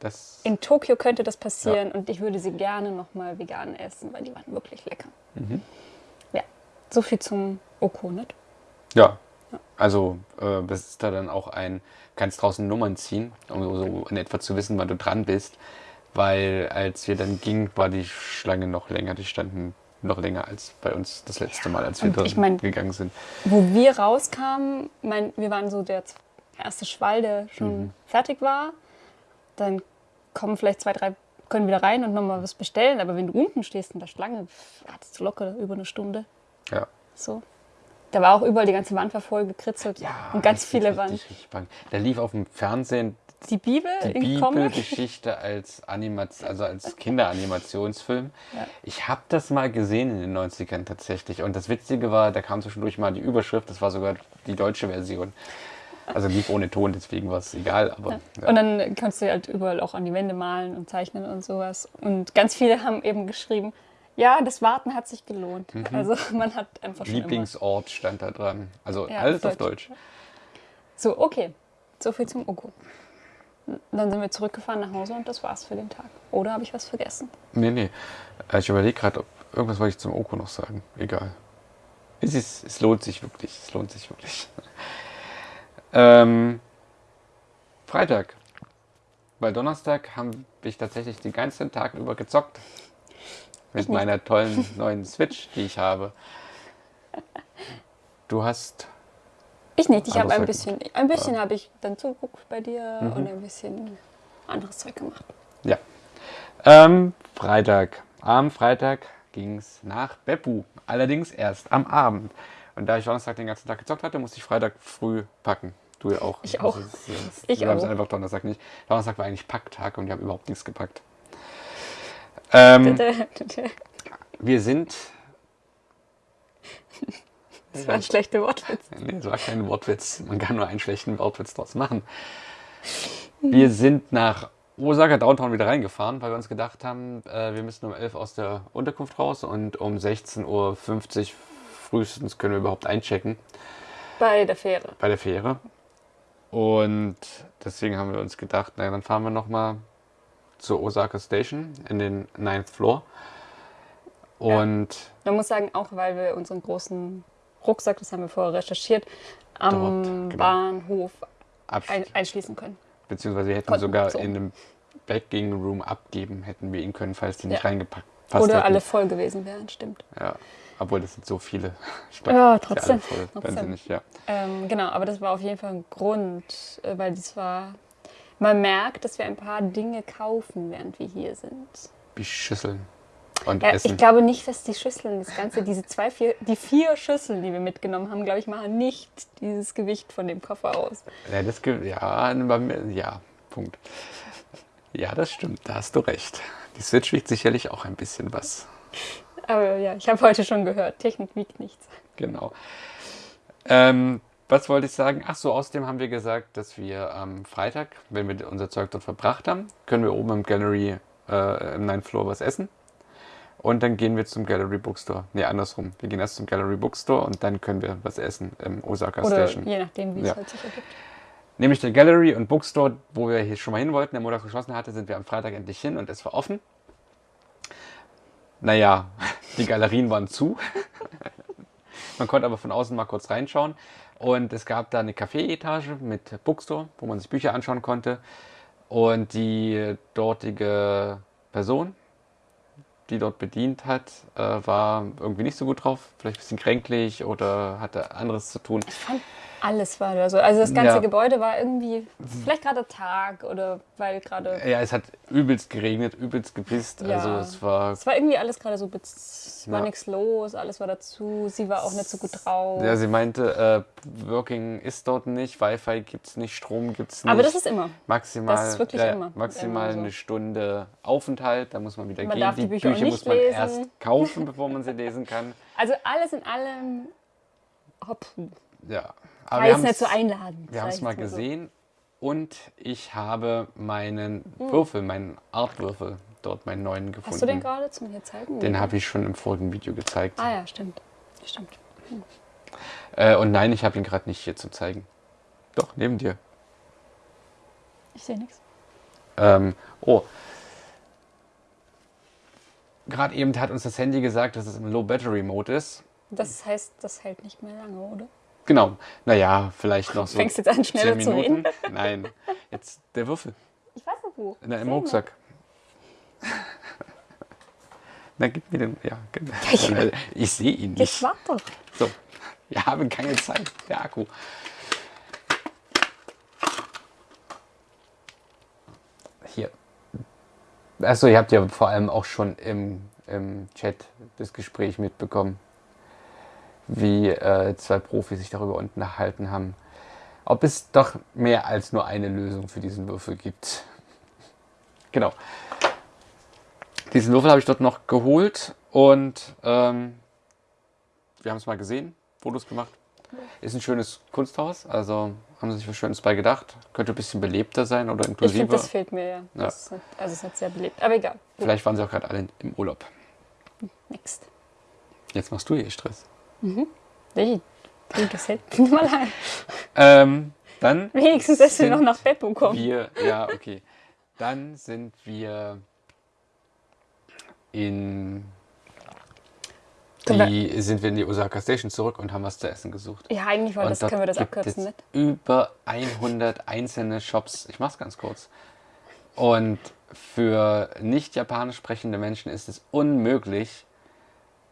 Das, In Tokio könnte das passieren und ich würde sie gerne nochmal vegan essen, weil die waren wirklich lecker. Mhm. Ja, so viel zum Oko, nicht? ja, also äh, das ist da dann auch ein, kannst draußen Nummern ziehen, um so, so in etwa zu wissen, wann du dran bist. Weil als wir dann gingen, war die Schlange noch länger. Die standen noch länger als bei uns das letzte Mal, als wir drin ich mein- gegangen sind. Wo wir rauskamen, mein, wir waren so der erste Schwall, der schon Mhm. fertig war. Dann kommen vielleicht zwei, drei, können wieder rein und nochmal was bestellen. Aber wenn du unten stehst in der Schlange, wartest du locker über eine Stunde. Ja. So. Da war auch überall die ganze Wand war voll gekritzelt und ganz ist viele richtig, waren. richtig spannend. Da lief auf dem Fernsehen Die Bibel die in. Bibelgeschichte als Animation, also als Kinderanimationsfilm. Ja. Ich habe das mal gesehen in den 90ern tatsächlich. Und das Witzige war, da kam zwischendurch mal die Überschrift, das war sogar die deutsche Version. Also lief ohne Ton, deswegen war es egal. Aber ja. Und dann kannst du halt überall auch an die Wände malen und zeichnen und sowas. Und ganz viele haben eben geschrieben, ja, das Warten hat sich gelohnt. Mhm. Also man hat einfach schon immer Lieblingsort stand da dran. Also Ja, alles auf auf Deutsch. So, okay. So viel zum Oko. Dann sind wir zurückgefahren nach Hause und das war's für den Tag. Oder habe ich was vergessen? Nee, nee. Äh, Ich überlege gerade, ob irgendwas wollte ich zum Oko noch sagen. Egal. Es, ist, es lohnt sich wirklich. Es lohnt sich wirklich. ähm, Freitag. Bei Donnerstag habe ich tatsächlich den ganzen Tag über gezockt. Mit meiner tollen neuen Switch, die ich habe. Du hast. Ich nicht. Ich habe ein bisschen, ein bisschen habe ich dann zugeguckt bei dir und ein bisschen anderes Zeug gemacht. Ja. Ähm, Freitag. Am Freitag ging es nach Beppu. Allerdings erst am Abend. Und da ich Donnerstag den ganzen Tag gezockt hatte, musste ich Freitag früh packen. Du ja auch. Ich auch. Also, Ich wir haben es einfach Donnerstag nicht. Donnerstag war eigentlich Packtag und wir haben überhaupt nichts gepackt. Ähm, wir sind. Das war ein schlechter Wortwitz. Nee, das war kein Wortwitz. Man kann nur einen schlechten Wortwitz draus machen. Wir sind nach Osaka Downtown wieder reingefahren, weil wir uns gedacht haben, äh, wir müssen um 11 Uhr aus der Unterkunft raus und um 16.50 Uhr frühestens können wir überhaupt einchecken Bei der Fähre. bei der Fähre. Und deswegen haben wir uns gedacht, naja, dann fahren wir nochmal zur Osaka Station in den Ninth Floor. Und Man muss sagen, auch weil wir unseren großen Rucksack, das haben wir vorher recherchiert, am Dort, genau. Bahnhof ein, einschließen können. beziehungsweise wir hätten Konnten, sogar so. in einem Bagging Room abgeben, hätten wir ihn können, falls die nicht Ja. reingepackt passt Oder hätten. alle voll gewesen wären, stimmt. Ja. Obwohl, das sind so viele. Ja, Ist trotzdem. voll, trotzdem. nicht, ja. Ähm, genau, aber das war auf jeden Fall ein Grund, äh, weil das war. Man merkt, dass wir ein paar Dinge kaufen, während wir hier sind. Wie Schüsseln und Ja, Essen. ich glaube nicht, dass die Schüsseln, das Ganze, diese zwei, vier, die vier Schüsseln, die wir mitgenommen haben, glaube ich, machen nicht dieses Gewicht von dem Koffer aus. Ja, das ja, ja, Punkt. Ja, das stimmt, da hast du recht. Die Switch wiegt sicherlich auch ein bisschen was. Aber ja, ich habe heute schon gehört, Technik wiegt nichts. Genau. Ähm, was wollte ich sagen? Ach so, außerdem haben wir gesagt, dass wir am Freitag, wenn wir unser Zeug dort verbracht haben, können wir oben im Gallery, äh, im Ninth Floor was essen. Und dann gehen wir zum Gallery Bookstore. Nee, andersrum. Wir gehen erst zum Gallery Bookstore und dann können wir was essen im Osaka Oder Station. je nachdem, wie Ja. es halt sich ergibt. Nämlich der Gallery und Bookstore, wo wir hier schon mal hin wollten, der Montag geschlossen hatte, sind wir am Freitag endlich hin und es war offen. Naja, die Galerien waren zu. Man konnte aber von außen mal kurz reinschauen. Und es gab da eine Café-Etage mit Bookstore, wo man sich Bücher anschauen konnte. Und die dortige Person, die dort bedient hat, äh, war irgendwie nicht so gut drauf. Vielleicht ein bisschen kränklich oder hatte anderes zu tun. Ich fand, alles war da so. Also das ganze Ja. Gebäude war irgendwie, vielleicht gerade Tag oder weil gerade, Ja, es hat übelst geregnet, übelst gepisst. Ja. Also es war. es war irgendwie alles gerade so, es war Ja. nichts los, alles war dazu, sie war auch nicht so gut drauf. Ja, sie meinte, äh, Working ist dort nicht, Wi-Fi gibt's nicht, Strom gibt's nicht. Aber das ist immer. maximal, das ist wirklich immer- maximal immer so. eine Stunde Aufenthalt. Da muss man wieder Man gehen. darf die Bücher auch Bücher nicht muss man lesen. erst kaufen, bevor man sie lesen kann. Also alles in allem, hopp, Ja, jetzt haben's- nicht so einladend. Wir haben es mal jetzt so. gesehen und ich habe meinen Hm. Würfel, meinen Artwürfel, dort meinen neuen gefunden. Hast du den gerade zum mir zeigen? Den habe ich schon im vorigen Video gezeigt. Ah ja, stimmt. Stimmt. Äh, und nein, ich habe ihn gerade nicht hier zu zeigen. Doch, neben dir. Ich sehe nichts. Ähm, oh. Gerade eben hat uns das Handy gesagt, dass es im Low Battery Mode ist. Das heißt, das hält nicht mehr lange, oder? Genau. Naja, vielleicht noch so. Fängst jetzt an, schneller 10 zu Minuten. Nein. Jetzt der Würfel. Ich weiß nicht wo. Na, im Sehen Rucksack. Na, gib mir den. Ja, genau. Ich sehe ihn nicht. warte. So. Wir haben keine Zeit. Der Akku. Hier. Achso, ihr habt ja vor allem auch schon im, im Chat das Gespräch mitbekommen, wie äh, zwei Profis sich darüber unterhalten haben, ob es doch mehr als nur eine Lösung für diesen Würfel gibt. Genau. Diesen Würfel habe ich dort noch geholt und ähm, wir haben es mal gesehen, Fotos gemacht. Ist ein schönes Kunsthaus, also haben sie sich was Schönes bei gedacht. Könnte ein bisschen belebter sein oder Ich inklusiver. finde, das fehlt mir ja. Das ist nicht, also es ist nicht sehr belebt. Aber egal. Vielleicht waren sie auch gerade alle im Urlaub. next. Jetzt machst du hier Stress. Nee, du, das hält nicht mal lang. Ähm, dann Wenigstens, dass wir noch nach Beppo kommen. wir, ja, okay. Dann sind wir in die, sind wir in die Osaka Station zurück und haben was zu essen gesucht. Ja, eigentlich war das, können wir das abkürzen es mit. Über 100 einzelne Shops. Ich mach's ganz kurz. Und für nicht japanisch sprechende Menschen ist es unmöglich,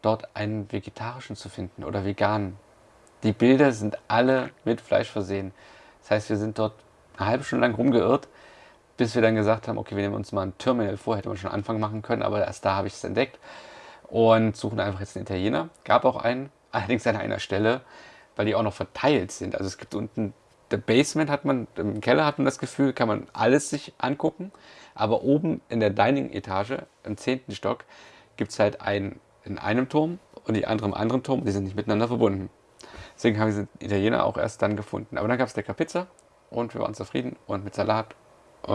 dort einen vegetarischen zu finden oder veganen. Die Bilder sind alle mit Fleisch versehen. Das heißt, wir sind dort eine halbe Stunde lang rumgeirrt, bis wir dann gesagt haben, okay, wir nehmen uns mal ein Terminal vor, hätte man schon Anfang machen können, aber erst da habe ich es entdeckt und suchen einfach jetzt einen Italiener. Gab auch einen, allerdings an einer Stelle, weil die auch noch verteilt sind. Also es gibt unten, der Basement hat man, im Keller hat man das Gefühl, kann man alles sich angucken, aber oben in der Dining-Etage, im zehnten Stock, gibt es halt einen in einem Turm und die andere im anderen Turm, die sind nicht miteinander verbunden. Deswegen haben wir den Italiener auch erst dann gefunden. Aber dann gab es lecker Pizza und wir waren zufrieden und mit Salat. Äh,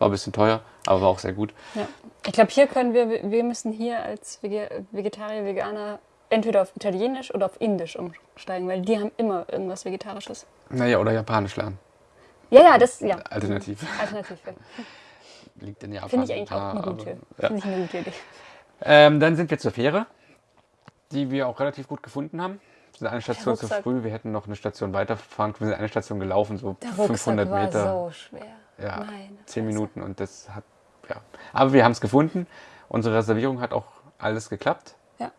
war ein bisschen teuer, aber war auch sehr gut. Ja. Ich glaube, hier können wir, wir müssen hier als Vege- Vegetarier, Veganer entweder auf Italienisch oder auf Indisch umsteigen, weil die haben immer irgendwas Vegetarisches. Naja, oder Japanisch lernen. Ja, ja, das, ja. Alternativ. Alternativ. ja. Liegt in Japan. Finde ich eigentlich auch Ja, eine aber- gute, Ja. finde ich eine gute Idee. Ähm, dann sind wir zur Fähre, die wir auch relativ gut gefunden haben. Wir sind eine Station zu Rucksack. früh, wir hätten noch eine Station weiterfahren können. Wir sind eine Station gelaufen, so Der Rucksack 500 war Meter. so schwer. ja, Meine 10 Fresse. Minuten und das hat, ja. Aber wir haben es gefunden. Unsere Reservierung hat auch alles geklappt. Ja.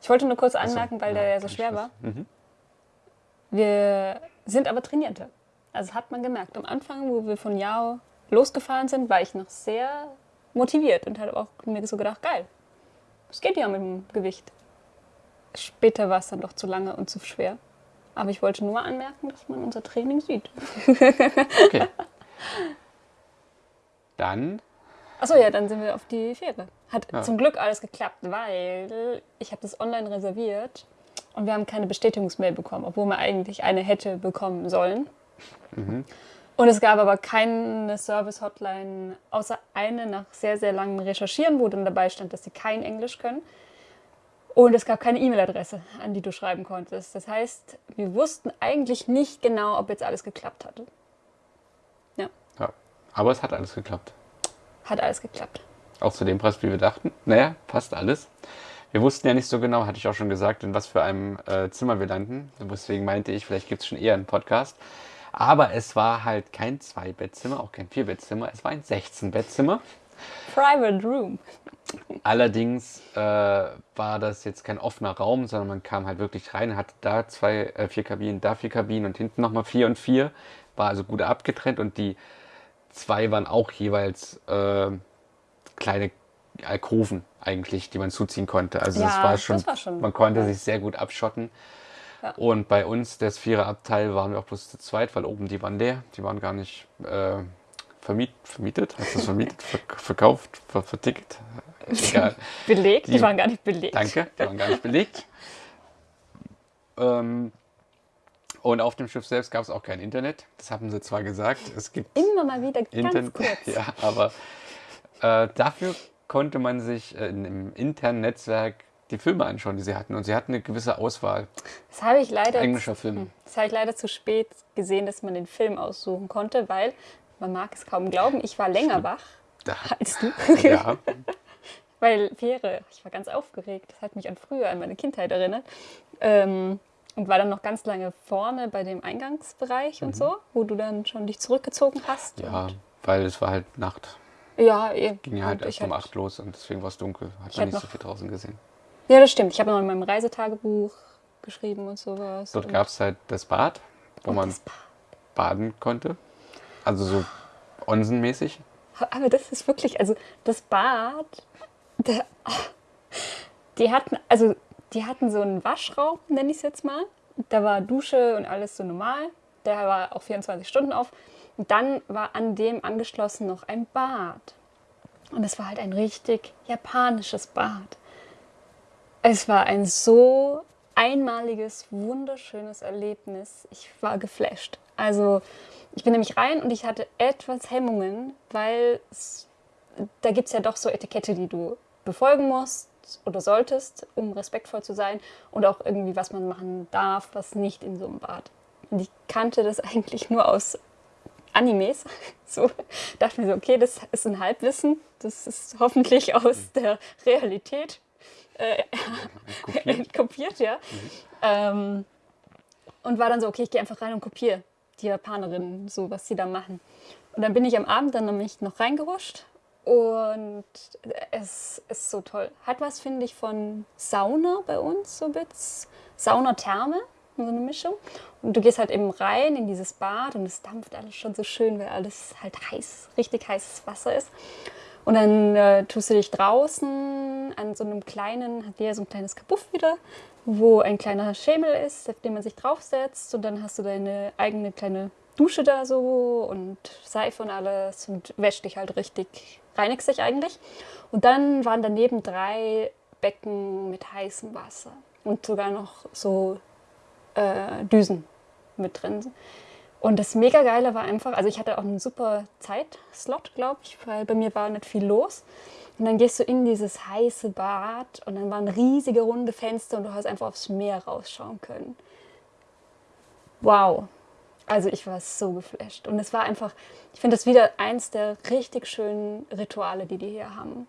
Ich wollte nur kurz Ach so, anmerken, weil ja, der ja so schwer war. Mhm. Wir sind aber Trainierte. Also hat man gemerkt. Am Anfang, wo wir von Yao losgefahren sind, war ich noch sehr motiviert und habe auch mir so gedacht, geil, es geht ja mit dem Gewicht. Später war es dann doch zu lange und zu schwer. Aber ich wollte nur anmerken, dass man unser Training sieht. Okay. Dann, Achso, ja, dann sind wir auf die Fähre. Hat Ja. zum Glück alles geklappt, weil ich habe das online reserviert und wir haben keine Bestätigungsmail bekommen, obwohl man eigentlich eine hätte bekommen sollen. Und es gab aber keine Service-Hotline, außer eine nach sehr, sehr langem Recherchieren, wo dann dabei stand, dass sie kein Englisch können. Und es gab keine E-Mail-Adresse, an die du schreiben konntest. Das heißt, wir wussten eigentlich nicht genau, ob jetzt alles geklappt hatte. Ja, ja. Aber es hat alles geklappt. hat alles geklappt. Auch zu dem Preis, wie wir dachten. Naja, passt alles. Wir wussten ja nicht so genau, hatte ich auch schon gesagt, in was für einem äh, Zimmer wir landen. Deswegen meinte ich, vielleicht gibt es schon eher einen Podcast. Aber es war halt kein Zwei-Bettzimmer, auch kein Vier-Bettzimmer. Es war ein 16-Bettzimmer. Private Room. Allerdings äh, war das jetzt kein offener Raum, sondern man kam halt wirklich rein, hatte da zwei, äh, vier Kabinen, da vier Kabinen und hinten nochmal vier und vier. War also gut abgetrennt und die zwei waren auch jeweils äh, kleine Alkoven eigentlich, die man zuziehen konnte. Also das Ja, war das schon, war schon man konnte nice. sich sehr gut abschotten. Ja. Und bei uns, das Viererabteil, waren wir auch bloß zu zweit, weil oben die waren leer. Die waren gar nicht äh, vermiet, vermietet. Du das vermietet? Verk verkauft? Ver vertickt? Egal. Belegt? Die, Die- waren gar nicht belegt. Danke, die waren gar nicht belegt. Ähm, und auf dem Schiff selbst gab es auch kein Internet. Das haben sie zwar gesagt. Es gibt Immer mal wieder ganz Internet. kurz. Ja, aber äh, dafür konnte man sich äh, in- im internen Netzwerk die Filme anschauen, die sie hatten. Und sie hatten eine gewisse Auswahl Das habe ich leider englischer Filme. Das habe ich leider zu spät gesehen, dass man den Film aussuchen konnte, weil man mag es kaum glauben, ich war länger wach Da, als du. ja, Weil Fähre, ich war ganz aufgeregt. Das hat mich an früher, an meine Kindheit erinnert. Ähm, und war dann noch ganz lange vorne bei dem Eingangsbereich und so, wo du dann schon dich zurückgezogen hast. Mhm. ja, weil es war halt Nacht. ja, eh. Ging ja halt erst um 8 los und deswegen war es dunkel. Hat man nicht so viel draußen gesehen. Ja, das stimmt. Ich habe noch in meinem Reisetagebuch geschrieben und sowas. Dort gab es halt das Bad, wo man Bad. baden konnte. Also so onsenmäßig. Aber das ist wirklich, also das Bad, der, die hatten, also die hatten so einen Waschraum, nenne ich es jetzt mal. Da war Dusche und alles so normal. Der war auch 24 Stunden auf. Und dann war an dem angeschlossen noch ein Bad. Und es war halt ein richtig japanisches Bad. Es war ein so einmaliges, wunderschönes Erlebnis. Ich war geflasht. Also ich bin nämlich rein und ich hatte etwas Hemmungen, weil da gibt es ja doch so Etikette, die du befolgen musst oder solltest, um respektvoll zu sein und auch irgendwie, was man machen darf, was nicht in so einem Bad. Und ich kannte das eigentlich nur aus Animes. So dachte mir so, okay, das ist ein Halbwissen. Das ist hoffentlich aus der Realität äh, Kopiert. kopiert, ja. Ähm, und war dann so, okay, ich gehe einfach rein und kopiere die Japanerinnen, so was sie da machen. Und dann bin ich am Abend dann nämlich noch reingehuscht und es ist so toll. Hat was, finde ich, von Sauna bei uns, so bisschen. Sauna-Therme, so eine Mischung. Und du gehst halt eben rein in dieses Bad und es dampft alles schon so schön, weil alles halt heiß, richtig heißes Wasser ist. Und dann äh, tust du dich draußen an so einem kleinen, hat jeder so ein kleines Kabuff wieder, wo ein kleiner Schemel ist, auf den man sich draufsetzt. Und dann hast du deine eigene kleine Dusche da so und Seife und alles und wäschst dich halt richtig, reinigst dich eigentlich. Und dann waren daneben drei Becken mit heißem Wasser und sogar noch so äh, Düsen mit drin. Und das mega geile war einfach, also ich hatte auch einen super Zeitslot, glaube ich, weil bei mir war nicht viel los. Und dann gehst du in dieses heiße Bad und dann waren riesige runde Fenster und du hast einfach aufs Meer rausschauen können. Wow. Also ich war so geflasht. Und es war einfach, ich finde das wieder eins der richtig schönen Rituale, die die hier haben.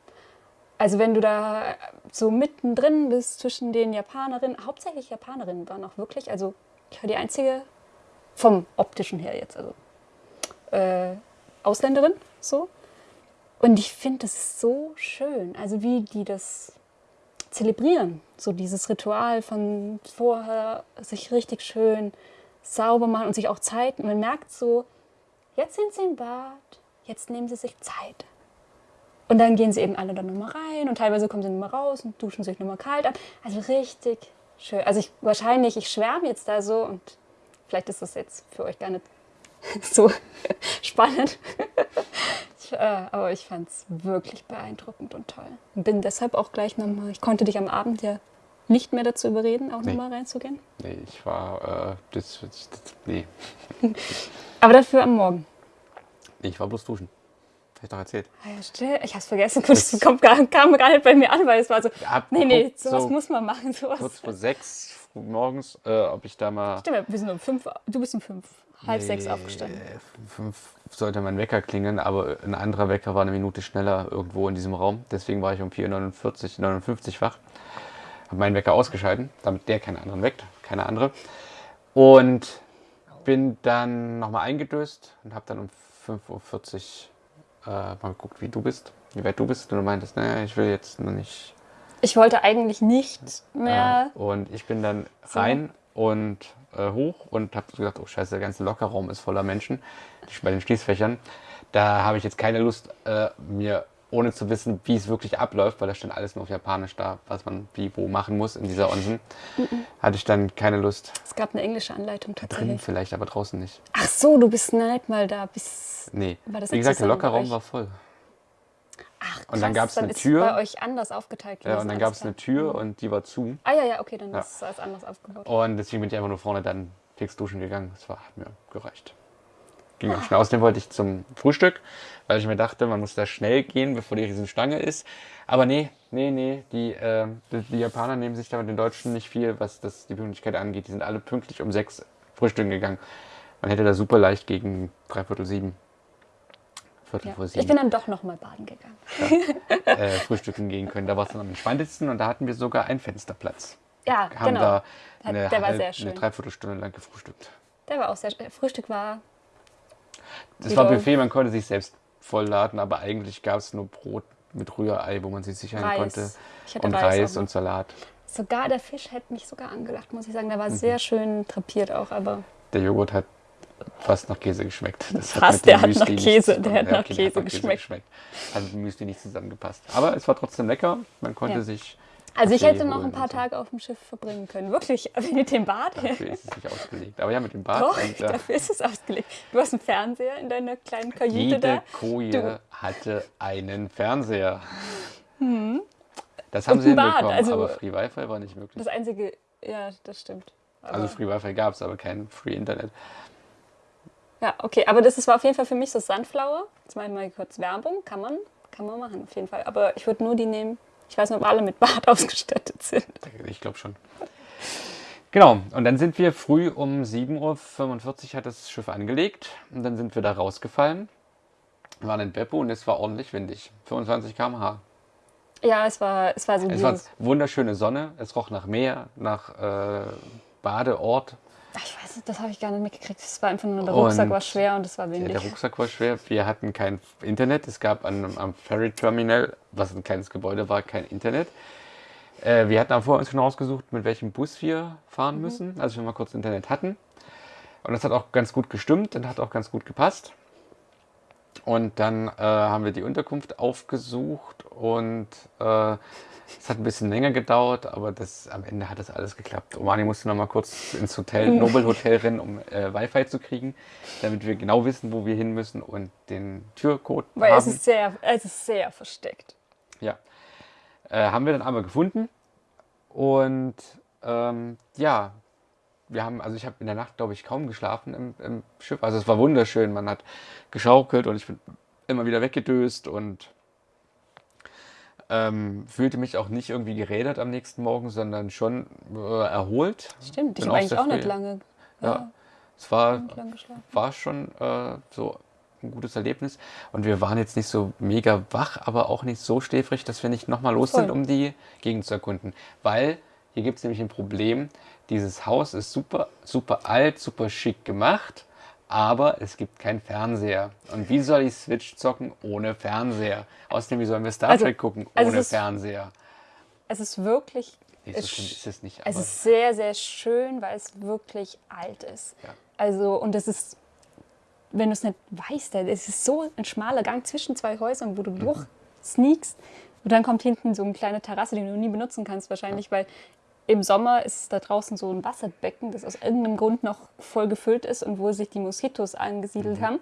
Also wenn du da so mittendrin bist zwischen den Japanerinnen, hauptsächlich Japanerinnen waren auch wirklich, also ich war die einzige vom optischen her jetzt, also äh, Ausländerin so. Und ich finde das so schön, also wie die das zelebrieren. So dieses Ritual von vorher sich richtig schön sauber machen und sich auch Zeit. Man merkt so, jetzt sind sie im Bad, jetzt nehmen sie sich Zeit. Und dann gehen sie eben alle dann nochmal rein und teilweise kommen sie nochmal raus und duschen sich nochmal kalt an. Also richtig schön. Also ich wahrscheinlich, ich schwärme jetzt da so und vielleicht ist das jetzt für euch gar nicht so spannend. ich, äh, aber ich fand es wirklich beeindruckend und toll. Bin deshalb auch gleich nochmal, ich konnte dich am Abend ja nicht mehr dazu überreden, auch Nee. nochmal reinzugehen. Nee, ich war, äh, das, das, das, nee. Aber dafür am Morgen. Nee, ich war bloß duschen. Hab ich doch erzählt. Ah ja, still. Ich hab's vergessen. Das kommt gar, kam gar nicht bei mir an, weil es war so, Ab- nee, nee, sowas so muss man machen. Sowas. Kurz vor sechs morgens, äh, ob ich da mal. Stimmt, wir sind um fünf, du bist um fünf, halb sechs Nee, aufgestanden. äh, Fünf sollte mein Wecker klingeln, aber ein anderer Wecker war eine Minute schneller irgendwo in diesem Raum. Deswegen war ich um 4.49 59 wach. Habe meinen Wecker ausgeschalten, damit der keine anderen weckt, keine andere. Und bin dann nochmal eingedöst und habe dann um 5.40 Uhr äh, mal geguckt, wie du bist, wie weit du bist. Und du meintest, naja, ich will jetzt noch nicht Ich wollte eigentlich nicht mehr. äh, und ich bin dann So. rein und äh, hoch und habe gesagt, oh scheiße, der ganze Lockerraum ist voller Menschen bei den Schließfächern. Da habe ich jetzt keine Lust, äh, mir ohne zu wissen, wie es wirklich abläuft, weil da stand alles nur auf Japanisch da, was man wie wo machen muss in dieser Onsen. Hatte ich dann keine Lust. Es gab eine englische Anleitung Drin tatsächlich. vielleicht, aber draußen nicht. Ach so, du bist nicht mal da. Bis, Nee. War das Wie gesagt, der Lockerraum war voll. Ach, Und dann krass, gab's eine Tür. bei euch anders aufgeteilt. Ja, und dann alles gab es eine Tür und die war zu. Ah ja, ja, okay, dann Ja. ist es anders aufgebaut. Und deswegen bin ich einfach nur vorne dann fix duschen gegangen. Das war, hat mir gereicht. Ging auch schnell. Außerdem wollte ich zum Frühstück, weil ich mir dachte, man muss da schnell gehen, bevor die Riesenstange ist. Aber nee, nee, nee. Die, äh, die, die Japaner nehmen sich da mit den Deutschen nicht viel, was das, die Pünktlichkeit angeht. Die sind alle pünktlich um sechs frühstücken gegangen. Man hätte da super leicht gegen dreiviertel sieben, Viertel Ja. vor Ich sieben bin dann doch noch mal baden gegangen. äh, frühstücken gehen können. Da war es dann am entspanntesten und da hatten wir sogar einen Fensterplatz. Ja, Haben genau. da Der- eine, der war sehr schön. eine Dreiviertelstunde lang gefrühstückt. Der war auch sehr schön. Frühstück war Es war Buffet, man konnte sich selbst vollladen, aber eigentlich gab es nur Brot mit Rührei, wo man sich sichern Reis. konnte. Und Reis Reis, und Salat. Sogar der Fisch hätte mich sogar angelacht, muss ich sagen. Der war Mhm. sehr schön drapiert auch, aber Der Joghurt hat fast nach Käse geschmeckt. Das dem der hat nach Käse, der hat nach okay, Käse geschmeckt. Hat mit Müsli nicht zusammengepasst. Aber es war trotzdem lecker. Man konnte Ja. sich. Also ich hätte noch ein paar. Tage auf dem Schiff verbringen können. Wirklich, mit dem Bad. Dafür ist es nicht ausgelegt. Aber ja, mit dem Bad. Doch, und, äh, dafür ist es ausgelegt. Du hast einen Fernseher in deiner kleinen Kajüte Jede da. Koje Du. hatte einen Fernseher. Das haben sie Und Bad, hinbekommen, also- aber Free Wi-Fi war nicht möglich. Das einzige, ja, das stimmt. Aber, Also Free Wi-Fi gab es, aber kein Free Internet. ja, okay, aber das ist, war auf jeden Fall für mich so Sunflower. Jetzt mache ich mal kurz Werbung. Kann man, kann man machen, auf jeden Fall. Aber ich würde nur die nehmen. Ich weiß nicht, ob alle mit Bad ausgestattet sind. Ich glaube schon. Genau, und dann sind wir früh um 7.45 Uhr hat das Schiff angelegt und dann sind wir da rausgefallen. Wir waren in Beppo und es war ordentlich windig. 25 km/h. Ja, es war, es war so Es war wunderschöne Sonne, es roch nach Meer, nach äh, Badeort. Ich weiß nicht, das habe ich gar nicht mitgekriegt. Es war einfach nur, der Rucksack Und war schwer und es war Ja, windig. der Rucksack war schwer. Wir hatten kein Internet. Es gab an, am Ferry Terminal, was ein kleines Gebäude war, kein Internet. Äh, wir hatten aber vorher uns schon ausgesucht, mit welchem Bus wir fahren müssen, als wir mal kurz Internet hatten. Und das hat auch ganz gut gestimmt und hat auch ganz gut gepasst. Und dann äh, haben wir die Unterkunft aufgesucht und äh, es hat ein bisschen länger gedauert, aber das, am Ende hat das alles geklappt. Omani musste noch mal kurz ins Hotel, Nobel Hotel rennen, um äh, Wi-Fi zu kriegen, damit wir genau wissen, wo wir hin müssen und den Türcode Weil haben. es ist sehr, es ist sehr versteckt. Ja. Äh, haben wir dann aber gefunden. Und ähm, ja, wir haben, also ich habe in der Nacht, glaube ich, kaum geschlafen im, im Schiff. Also es war wunderschön. Man hat geschaukelt und ich bin immer wieder weggedöst und ähm, fühlte mich auch nicht irgendwie gerädert am nächsten Morgen, sondern schon äh, erholt. Stimmt, ich habe auch eigentlich auch nicht lange, Ja, es war war schon äh, so ein gutes Erlebnis. Und wir waren jetzt nicht so mega wach, aber auch nicht so schläfrig, dass wir nicht nochmal los Voll. sind, um die Gegend zu erkunden. Weil hier gibt es nämlich ein Problem. Dieses Haus ist super, super alt, super schick gemacht, aber es gibt keinen Fernseher. Und wie soll ich Switch zocken ohne Fernseher? Außerdem, wie sollen wir Star Also- Trek gucken also ohne es ist- Fernseher? es ist wirklich, Nee, so es, ist es nicht. es ist sehr, sehr schön, weil es wirklich alt ist. Ja. Also, und es ist, wenn du es nicht weißt, es ist so ein schmaler Gang zwischen zwei Häusern, wo du Mhm. durch sneakst. Und dann kommt hinten so eine kleine Terrasse, die du nie benutzen kannst, wahrscheinlich, weil im Sommer ist da draußen so ein Wasserbecken, das aus irgendeinem Grund noch voll gefüllt ist und wo sich die Moskitos Mhm. angesiedelt haben.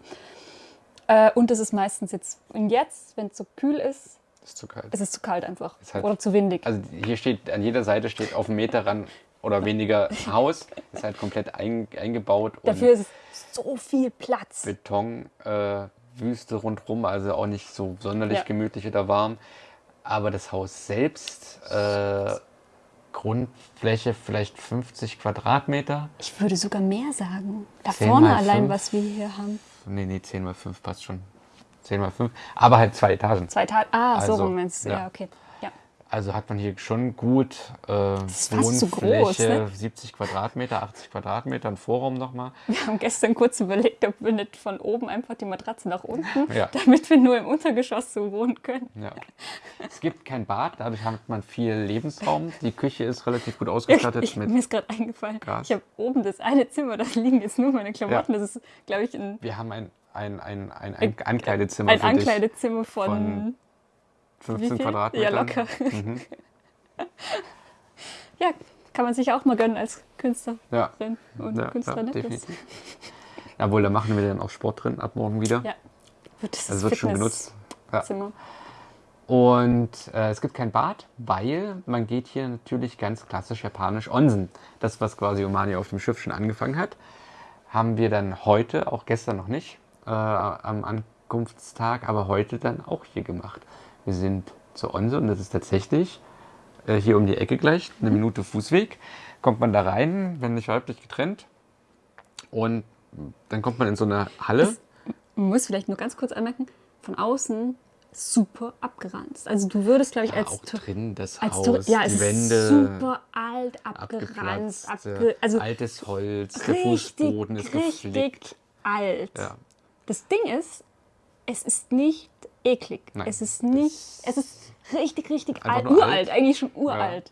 Äh, und es ist meistens jetzt, und jetzt, wenn es so kühl ist, ist zu kalt. ist es zu kalt einfach. Ist halt- Oder zu windig. Also hier steht, an jeder Seite steht auf einen Meter ran oder weniger Haus. Ist halt komplett ein, eingebaut Dafür ist es so viel Platz. Beton, äh, Wüste rundherum, also auch nicht so sonderlich Ja. gemütlich oder warm. Aber das Haus selbst, äh, Grundfläche vielleicht 50 Quadratmeter. Ich würde sogar mehr sagen. Da vorne allein, fünf. was wir hier haben. Nee, nee, 10 mal 5 passt schon. 10 mal 5. Aber halt zwei Etagen. Zwei Tage. Ah, so Also, rum meinst du. Ja. ja. okay. Also hat man hier schon gut äh, Wohnfläche, groß, ne? 70 Quadratmeter, 80 Quadratmeter, ein Vorraum nochmal. Wir haben gestern kurz überlegt, ob wir nicht von oben einfach die Matratze nach unten, Ja. damit wir nur im Untergeschoss so wohnen können. Ja. Es gibt kein Bad, dadurch hat man viel Lebensraum. Die Küche ist relativ gut ausgestattet Ich, mit. mir ist gerade eingefallen, Gas. ich habe oben das eine Zimmer, da liegen jetzt nur meine Klamotten. Ja. Das ist, glaube ich, ein, Wir haben ein, ein, ein, ein, ein Ankleidezimmer ein. Ankleidezimmer von, Von 15 wie viel? Quadratmetern. Ja, locker. Mhm. Ja, kann man sich auch mal gönnen als Künstlerin Ja, und ja, Künstler. ja ne? Definitiv. Jawohl, da machen wir dann auch Sport drin ab morgen wieder. Ja, wird das Also es wird schon genutzt. Ja. Und äh, es gibt kein Bad, weil man geht hier natürlich ganz klassisch japanisch Onsen. Das, was quasi Omani auf dem Schiff schon angefangen hat, haben wir dann heute, auch gestern noch nicht, äh, am Ankunftstag, aber heute dann auch hier gemacht. Wir sind zur Onse und das ist tatsächlich äh, hier um die Ecke gleich, eine Minute Fußweg. Kommt man da rein, wenn nicht weiblich getrennt. Und dann kommt man in so eine Halle. Das- Man muss vielleicht nur ganz kurz anmerken, von außen super abgeranzt. Also du würdest, glaube ich, Ja, als, auch drin das als Haus, ja, die Wände. super alt, abgeranzt, abge also altes Holz, der richtig, Fußboden ist richtig geflickt. alt. Ja. Das Ding ist, es ist nicht eklig. Nein, es ist nicht, es ist richtig, richtig alt, uralt, alt. eigentlich schon uralt.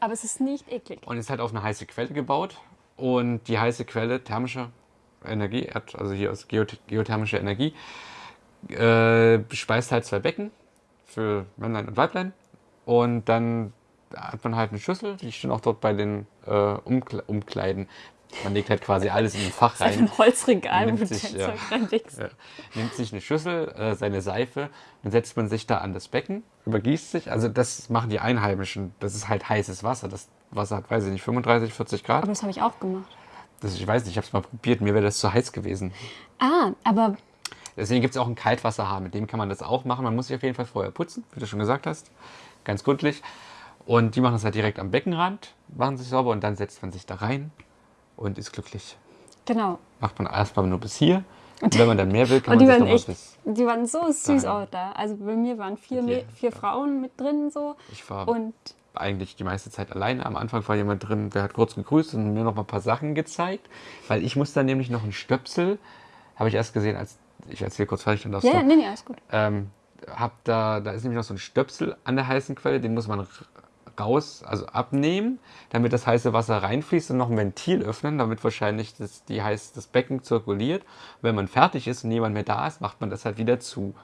Aber es ist nicht eklig. Und ist halt auf eine heiße Quelle gebaut. Und die heiße Quelle thermische Energie, also hier aus geoth geothermische Energie, äh, speist halt zwei Becken für Männlein und Weiblein. Und dann hat man halt eine Schüssel, die stehen auch dort bei den äh, Umkle Umkleiden. Man legt halt quasi alles in ein Fach Es rein. ein Holzregal, wo Nimmt du sich, ja. Ja. Nimmt sich eine Schüssel, äh, seine Seife, dann setzt man sich da an das Becken, übergießt sich. Also das machen die Einheimischen. Das ist halt heißes Wasser. Das Wasser hat, weiß ich nicht, 35, 40 Grad. Aber das habe ich auch gemacht. Das, ich weiß nicht, ich habe es mal probiert. Mir wäre das zu heiß gewesen. Ah, aber Deswegen gibt es auch einen Kaltwasserhahn. Mit dem kann man das auch machen. Man muss sich auf jeden Fall vorher putzen, wie du schon gesagt hast. Ganz gründlich. Und die machen das halt direkt am Beckenrand, machen sich sauber und dann setzt man sich da rein und ist glücklich. genau. Macht man erstmal nur bis hier. Und wenn man dann mehr will, kann Und die man sich waren echt, die waren so süß Dahin. auch da. Also bei mir waren vier, Me- vier Frauen mit drin so. Ich war Und eigentlich die meiste Zeit alleine. Am Anfang war jemand drin, der hat kurz gegrüßt und mir noch mal ein paar Sachen gezeigt. Weil ich muss dann nämlich noch einen Stöpsel, habe ich erst gesehen, als ich erzähle kurz fertig, dann darfst ja, du. ja, nee, nee, alles gut. ähm, hab da, da ist nämlich noch so ein Stöpsel an der heißen Quelle, den muss man raus, also abnehmen, damit das heiße Wasser reinfließt und noch ein Ventil öffnen, damit wahrscheinlich das, die heiß, das Becken zirkuliert. Wenn man fertig ist und niemand mehr da ist, macht man das halt wieder zu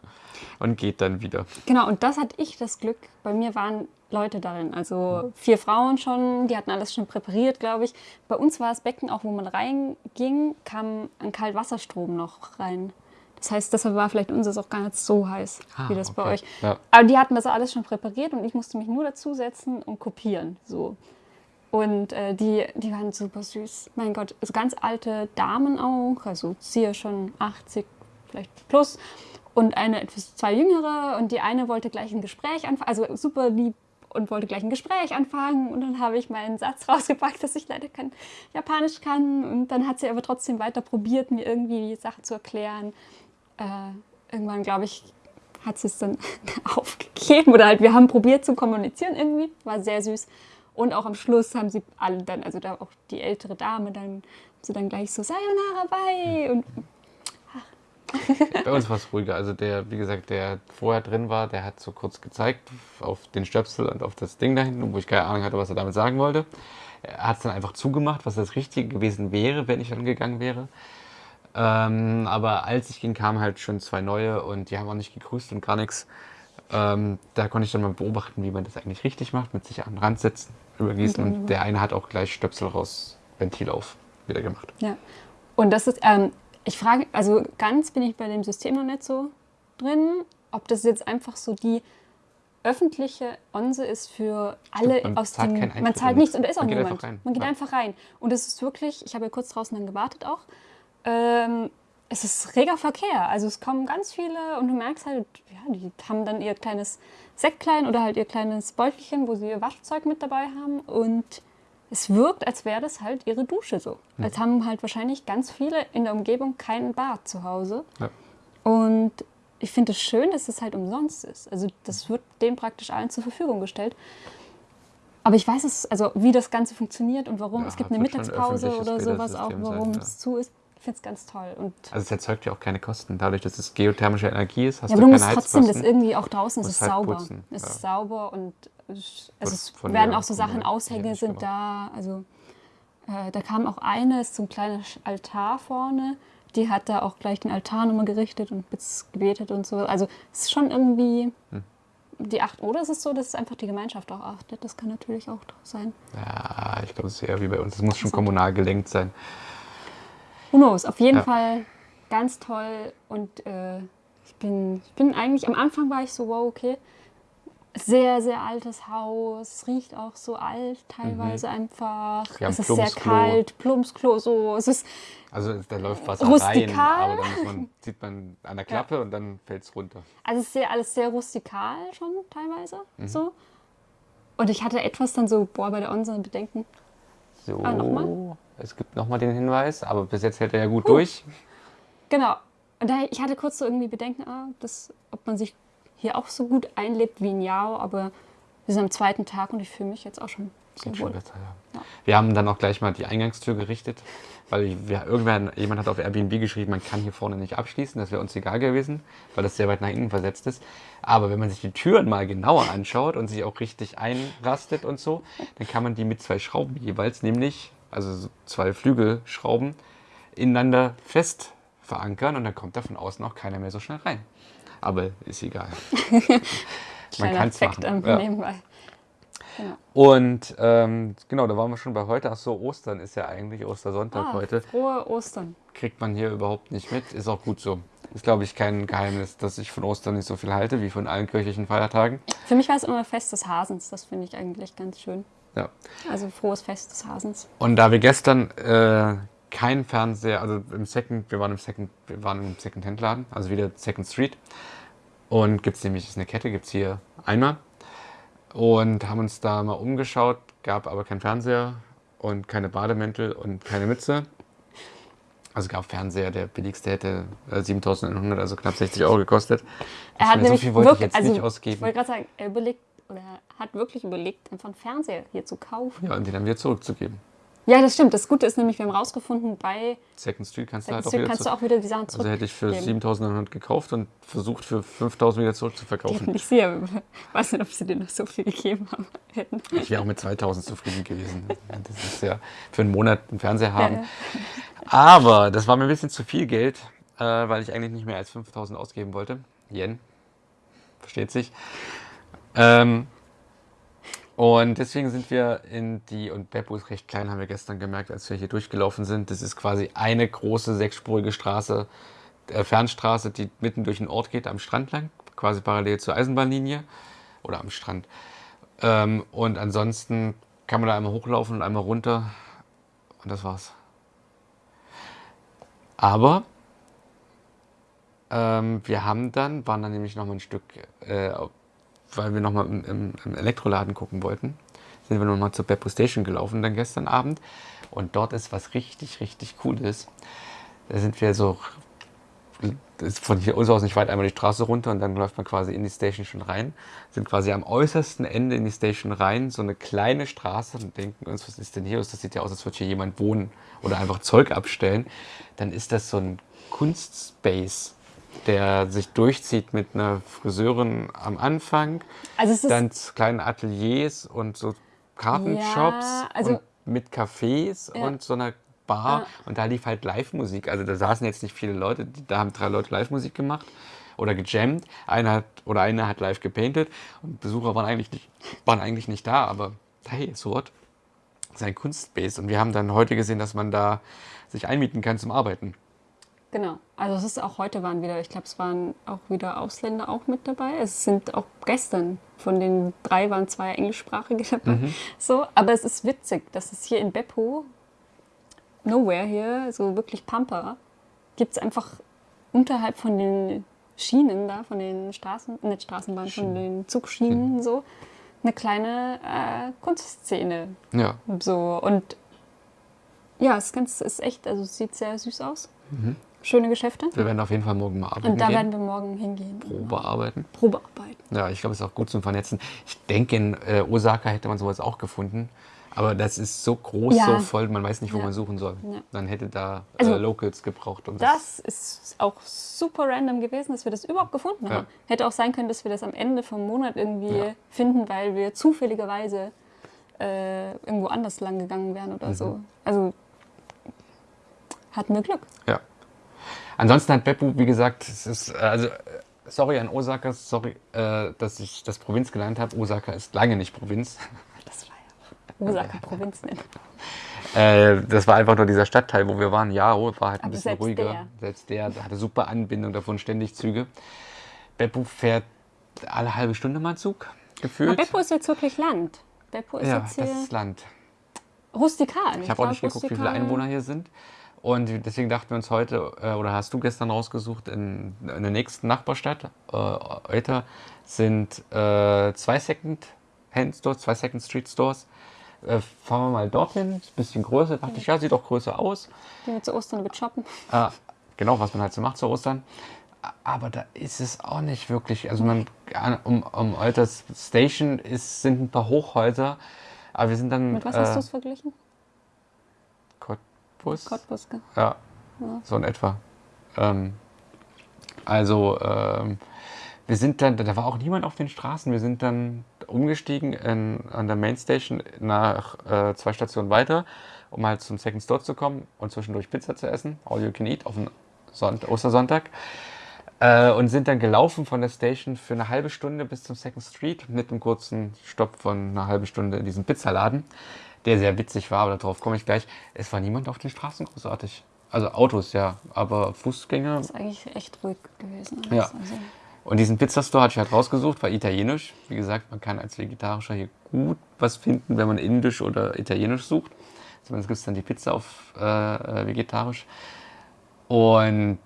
und geht dann wieder. Genau, und das hatte ich das Glück. Bei mir waren Leute darin, also vier Frauen schon, die hatten alles schon präpariert, glaube ich. Bei uns war das Becken, auch wo man reinging, kam ein Kaltwasserstrom noch rein. Das heißt, deshalb war vielleicht unseres auch gar nicht so heiß, Ah, wie das bei okay. euch. Ja. Aber die hatten das alles schon präpariert und ich musste mich nur dazusetzen und kopieren. So. Und äh, die, die waren super süß. Mein Gott, also ganz alte Damen auch, also sie schon 80, vielleicht plus. Und eine etwas zwei jüngere und die eine wollte gleich ein Gespräch anfangen, also super lieb und wollte gleich ein Gespräch anfangen. Und dann habe ich meinen Satz rausgepackt, dass ich leider kein Japanisch kann. Und dann hat sie aber trotzdem weiter probiert, mir irgendwie die Sache zu erklären. Äh, irgendwann, glaube ich, hat sie es dann aufgegeben oder halt wir haben probiert zu kommunizieren irgendwie, war sehr süß. Und auch am Schluss haben sie alle dann, also da auch die ältere Dame, dann sie dann gleich so Sayonara bye und Bei uns war es ruhiger. Also der, wie gesagt, der vorher drin war, der hat so kurz gezeigt auf den Stöpsel und auf das Ding da hinten, wo ich keine Ahnung hatte, was er damit sagen wollte. Er hat es dann einfach zugemacht, was das Richtige gewesen wäre, wenn ich dann gegangen wäre. Ähm, aber als ich ging, kamen halt schon zwei neue und die haben auch nicht gegrüßt und gar nichts. Ähm, da konnte ich dann mal beobachten, wie man das eigentlich richtig macht, mit sich an den Rand setzen, übergießen. Mhm. Und der eine hat auch gleich Stöpsel raus, Ventil auf, wieder gemacht. Ja. Und das ist, ähm, ich frage, also ganz bin ich bei dem System noch nicht so drin, ob das jetzt einfach so die öffentliche Onse ist für alle man aus dem. Man zahlt nichts und da ist auch man geht niemand. rein. Man geht einfach rein. Und es ist wirklich, ich habe ja kurz draußen dann gewartet auch. Ähm, es ist reger Verkehr. Also es kommen ganz viele und du merkst halt, ja, die haben dann ihr kleines Säcklein oder halt ihr kleines Beutelchen, wo sie ihr Waschzeug mit dabei haben. Und es wirkt, als wäre das halt ihre Dusche so. Als haben halt wahrscheinlich ganz viele in der Umgebung kein Bad zu Hause. Ja. Und ich finde es schön, dass es halt umsonst ist. Also das wird denen praktisch allen zur Verfügung gestellt. Aber ich weiß es, also wie das Ganze funktioniert und warum. Ja, es gibt eine Mittagspause oder sowas auch, Bädersystem sein, warum ja. es zu ist. Finde es ganz toll. Und Also es erzeugt ja auch keine Kosten. Dadurch, dass es geothermische Energie ist, hast ja, aber du du keine musst trotzdem das Heizkosten. irgendwie auch draußen, es ist halt sauber. putzen, es ja. ist sauber und es, also es werden auch so Sachen, Aushänge sind gemacht. da. Also äh, da kam auch eine, ist so ein kleiner Altar vorne. Die hat da auch gleich den Altar nochmal gerichtet und gebetet und so. Also es ist schon irgendwie Hm. die acht. Oder es ist so, dass einfach die Gemeinschaft auch achtet. Das kann natürlich auch sein. Ja, ich glaube, es ist eher wie bei uns. Es muss schon kommunal gelenkt sein. Who knows? Auf jeden Ja. Fall ganz toll und äh, ich, bin, ich bin eigentlich, am Anfang war ich so, wow, okay, sehr, sehr altes Haus, es riecht auch so alt teilweise einfach, Mhm. Wir haben es ist sehr kalt, Plumpsklo, so, es ist, Also da läuft Wasser Rustikal. rein, aber dann man, sieht man an der Klappe und dann fällt es runter. also es ist sehr, alles sehr rustikal schon teilweise, Mhm. so. Und ich hatte etwas dann so, boah, bei der Onsen Bedenken, So, Ah, nochmal? Es gibt nochmal den Hinweis, aber bis jetzt hält er ja gut durch. Genau. Und da, ich hatte kurz so irgendwie Bedenken, ah, das, ob man sich hier auch so gut einlebt wie in Yao, aber wir sind am zweiten Tag und ich fühle mich jetzt auch schon Geht schon wohl. besser, ja. Wir haben dann auch gleich mal die Eingangstür gerichtet, weil wir, irgendwann, jemand hat auf Airbnb geschrieben, man kann hier vorne nicht abschließen, das wäre uns egal gewesen, weil das sehr weit nach innen versetzt ist. Aber wenn man sich die Türen mal genauer anschaut und sich auch richtig einrastet und so, dann kann man die mit zwei Schrauben jeweils, nämlich, also so zwei Flügelschrauben, ineinander fest verankern und dann kommt da von außen auch keiner mehr so schnell rein. Aber ist egal. Kleiner kann's Effekt machen, ja. nebenbei. Genau. Und ähm, genau, da waren wir schon bei heute. Ach so, Ostern ist ja eigentlich Ostersonntag Ah, heute. frohe Ostern. Kriegt man hier überhaupt nicht mit. Ist auch gut so. Ist, glaube ich, kein Geheimnis, dass ich von Ostern nicht so viel halte wie von allen kirchlichen Feiertagen. Für mich war es immer Fest des Hasens. Das finde ich eigentlich ganz schön. Ja. Also frohes Fest des Hasens. Und da wir gestern äh, kein Fernseher, also im Second, wir waren im Second, wir waren im Second-Hand-Laden, also wieder Second Street. Und gibt es nämlich, ist eine Kette, gibt es hier einmal. Und haben uns da mal umgeschaut, gab aber keinen Fernseher und keine Bademäntel und keine Mütze. Also gab Fernseher, der billigste hätte äh, 7100, also knapp 60 Euro gekostet. Er hat so nämlich viel wollte ich wirklich, jetzt also nicht ich ausgeben. wollte gerade sagen, er überlegt oder er hat wirklich überlegt, einfach einen Fernseher hier zu kaufen. Ja, und den dann wieder zurückzugeben. Ja, das stimmt. Das Gute ist nämlich, wir haben rausgefunden, bei Second Street kannst du halt Second auch Street wieder kannst du zurück. auch wieder die Sachen Also hätte ich für zurückgeben. 7900 gekauft und versucht für 5000 wieder zurückzuverkaufen. Ich sehe, ich weiß nicht, ob sie dir noch so viel gegeben haben hätten. Ich wäre auch mit 2000 zufrieden gewesen. Das ist ja für einen Monat einen Fernseher haben. Ja, ja. Aber das war mir ein bisschen zu viel Geld, äh, weil ich eigentlich nicht mehr als 5000 ausgeben wollte. Yen. Versteht sich. Ähm, und deswegen sind wir in die, und Beppo ist recht klein, haben wir gestern gemerkt, als wir hier durchgelaufen sind. Das ist quasi eine große sechsspurige Straße, äh, Fernstraße, die mitten durch den Ort geht, am Strand lang, quasi parallel zur Eisenbahnlinie oder am Strand. Ähm, und ansonsten kann man da einmal hochlaufen und einmal runter und das war's. Aber ähm, wir haben dann, waren dann nämlich noch mal ein Stück, äh, weil wir noch mal im, im, Elektroladen gucken wollten, sind wir noch mal zur Beppo Station gelaufen dann gestern Abend. Und dort ist was richtig, richtig Cooles. Da sind wir so, ist von hier aus nicht weit, einmal die Straße runter und dann läuft man quasi in die Station schon rein. Sind quasi am äußersten Ende in die Station rein, so eine kleine Straße und denken uns, was ist denn hier? Das sieht ja aus, als würde hier jemand wohnen oder einfach Zeug abstellen. Dann ist das so ein Kunstspace. Der sich durchzieht mit einer Friseurin am Anfang, Also dann kleinen Ateliers und so Kartenshops Ja, also- und mit Cafés Ja. und so einer Bar. Ja. Und da lief halt Live-Musik. Also da saßen jetzt nicht viele Leute, da haben drei Leute Live-Musik gemacht oder gejammt. Einer hat oder einer hat live gepainted und Besucher waren eigentlich nicht, waren eigentlich nicht da, aber hey, so what? Sein Kunstbase. Und wir haben dann heute gesehen, dass man da sich einmieten kann zum Arbeiten. Genau. Also es ist auch heute waren wieder, ich glaube, es waren auch wieder Ausländer auch mit dabei. Es sind auch gestern von den drei waren zwei englischsprachige dabei. So, aber es ist witzig, dass es hier in Beppo, nowhere hier, so wirklich Pampa, gibt es einfach unterhalb von den Schienen da, von den Straßen, nicht Straßenbahnen, von den Zugschienen so, eine kleine äh, Kunstszene. Ja. So, und ja, es ist, ganz, ist echt, also es sieht sehr süß aus. Schöne Geschäfte. Wir werden auf jeden Fall morgen mal arbeiten Und da gehen. werden wir morgen hingehen. Probe arbeiten. Probearbeiten. Ja, ich glaube, es ist auch gut zum Vernetzen. Ich denke, in äh, Osaka hätte man sowas auch gefunden. Aber das ist so groß, Ja. so voll, man weiß nicht, wo Ja. man suchen soll. Ja. Dann hätte da Also, äh, Locals gebraucht. Und Das ist auch super random gewesen, dass wir das überhaupt gefunden haben. Hätte auch sein können, dass wir das am Ende vom Monat irgendwie finden, weil wir zufälligerweise äh, irgendwo anders lang gegangen wären oder Mhm. so. Also hatten wir Glück. Ja. Ansonsten hat Beppu, wie gesagt, es ist, äh, also, äh, sorry an Osaka, sorry, äh, dass ich das Provinz genannt habe. Osaka ist lange nicht Provinz. Das war ja Osaka Provinz nennen. Äh, das war einfach nur dieser Stadtteil, wo wir waren. Yaro war halt ein Aber bisschen selbst ruhiger. der. Selbst der hatte super Anbindung, davon ständig Züge. Beppu fährt alle halbe Stunde mal Zug, gefühlt. Aber Beppo ist jetzt wirklich Land. Beppo ist ja, jetzt das hier ist Land. rustikal. Ich habe auch nicht geguckt, wie viele Einwohner hier sind. Und deswegen dachten wir uns heute, äh, oder hast du gestern rausgesucht, in, in der nächsten Nachbarstadt, äh, Euter, sind äh, zwei Second-Hand-Stores, zwei Second-Street-Stores. Äh, fahren wir mal dorthin, ist ein bisschen größer. Dachte ich, ja, sieht doch größer aus. Gehen wir zu Ostern mit shoppen. Ah, genau, was man halt so macht zu Ostern. Aber da ist es auch nicht wirklich. Also man an- um, um Euters Station ist, sind ein paar Hochhäuser. Aber wir sind dann. Mit was hast du äh, es verglichen? Cottbus? Cottbus. gell? Ja, so in etwa. Ähm, also, ähm, wir sind dann, da war auch niemand auf den Straßen. Wir sind dann umgestiegen in, an der Mainstation nach äh, zwei Stationen weiter, um halt zum Second Store zu kommen und zwischendurch Pizza zu essen. All you can eat auf den Sonnt Ostersonntag. Äh, und sind dann gelaufen von der Station für eine halbe Stunde bis zum Second Street mit einem kurzen Stopp von einer halben Stunde in diesem Pizzaladen, der sehr witzig war, aber darauf komme ich gleich. Es war niemand auf den Straßen großartig. Also Autos, ja, aber Fußgänger. ist eigentlich echt ruhig gewesen. Ja. Also, Und diesen Pizzastore hatte ich halt rausgesucht, war italienisch. Wie gesagt, man kann als Vegetarischer hier gut was finden, wenn man indisch oder italienisch sucht. Zumindest gibt es dann die Pizza auf äh, äh, vegetarisch. Und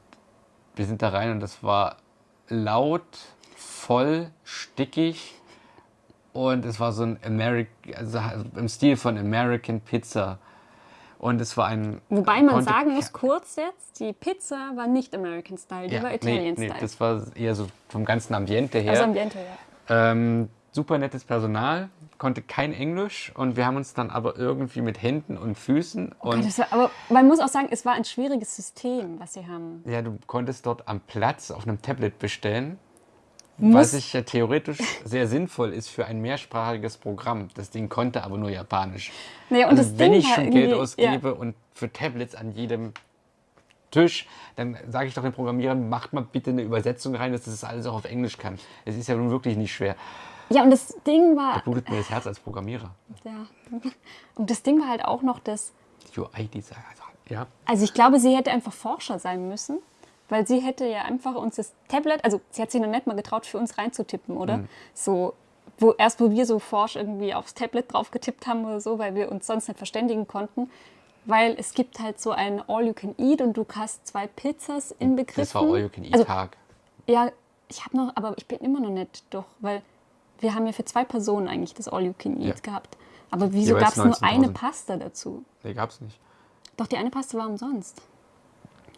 wir sind da rein und das war laut, voll, stickig. Und es war so ein American, also im Stil von American Pizza. Und es war ein. Wobei man sagen muss, kurz jetzt, die Pizza war nicht American Style, die Ja, war nee, Italian nee, Style. das war eher so vom ganzen Ambiente her. also Ambiente, ja. Ähm, super nettes Personal, konnte kein Englisch und wir haben uns dann aber irgendwie mit Händen und Füßen Und und das war, aber man muss auch sagen, es war ein schwieriges System, was sie haben. ja, du konntest dort am Platz auf einem Tablet bestellen, was ich ja theoretisch sehr sinnvoll ist für ein mehrsprachiges Programm. Das Ding konnte aber nur Japanisch. Nee, und also das wenn Ding ich schon Geld irgendwie- ausgebe und für Tablets an jedem Tisch, dann sage ich doch den Programmierern, macht mal bitte eine Übersetzung rein, dass das alles auch auf Englisch kann. Es ist ja nun wirklich nicht schwer. Ja, ja, und das Ding war, Blutet mir das Herz als Programmierer. ja, und das Ding war halt auch noch das, UI-Design. Ja. Also ich glaube, sie hätte einfach Forscher sein müssen, weil sie hätte ja einfach uns das Tablet, also sie hat sich noch nicht mal getraut, für uns reinzutippen, oder? Mhm. So, wo erst wo wir so forsch irgendwie aufs Tablet drauf getippt haben oder so, weil wir uns sonst nicht verständigen konnten. Weil es gibt halt so ein All-You-Can-Eat und du hast zwei Pizzas inbegriffen. Das war Also, All-You-Can-Eat-Tag. ja, ich habe noch, aber ich bin immer noch nicht durch, weil wir haben ja für zwei Personen eigentlich das All-You-Can-Eat Ja. gehabt. Aber wieso gab es nur eine 19.000. Pasta dazu? nee, gab's nicht. Doch, die eine Paste war umsonst.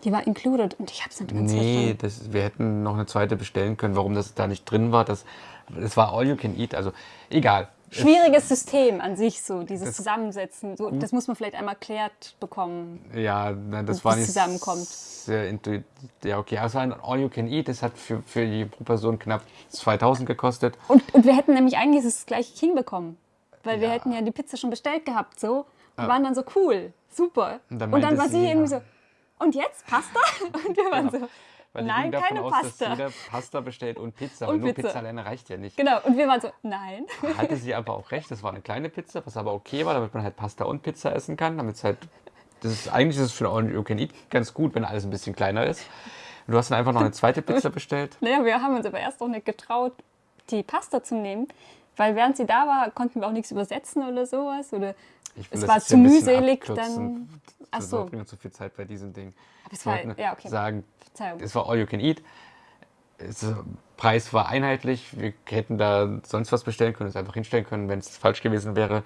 Die war included und ich habe es nicht ganz Nee, das, wir hätten noch eine zweite bestellen können. Warum das da nicht drin war, das, das war All You Can Eat. Also egal. schwieriges System an sich, so dieses Das- Zusammensetzen. So, das muss man vielleicht einmal erklärt bekommen. Ja, nein, das Und war nicht zusammenkommt. sehr intuitiv. Ja, okay. Also ein All You Can Eat, das hat für, für die pro Person knapp 2000 gekostet. Und, und wir hätten nämlich eigentlich das gleiche hinbekommen. Weil wir Ja. hätten ja die Pizza schon bestellt gehabt, so. Und waren dann so cool, super. Und Und dann dann, meinte war sie sie, irgendwie so, und jetzt Pasta? Und wir waren so, Weil nein, keine aus, Pasta. dass jeder Pasta bestellt und Pizza. Und Und nur Pizza. Pizza alleine reicht ja nicht. Genau, und wir waren so, nein. Hatte sie aber auch recht, das war eine kleine Pizza, was aber okay war, damit man halt Pasta und Pizza essen kann. Damit es halt, das ist, eigentlich ist es für All You Can Eat ganz gut, wenn alles ein bisschen kleiner ist. Und du hast dann einfach noch eine zweite Pizza bestellt. Naja, wir haben uns aber erst noch nicht getraut, die Pasta zu nehmen. Weil während sie da war, konnten wir auch nichts übersetzen oder sowas. Oder Ich Es war zu mühselig, dann- Ach Wir verbringen zu viel Zeit bei diesem Ding. Aber es war, ja, okay. sagen, Verzeihung. es war All You Can Eat. Es, äh, Preis war einheitlich. Wir hätten da sonst was bestellen können, es einfach hinstellen können, wenn es falsch gewesen wäre.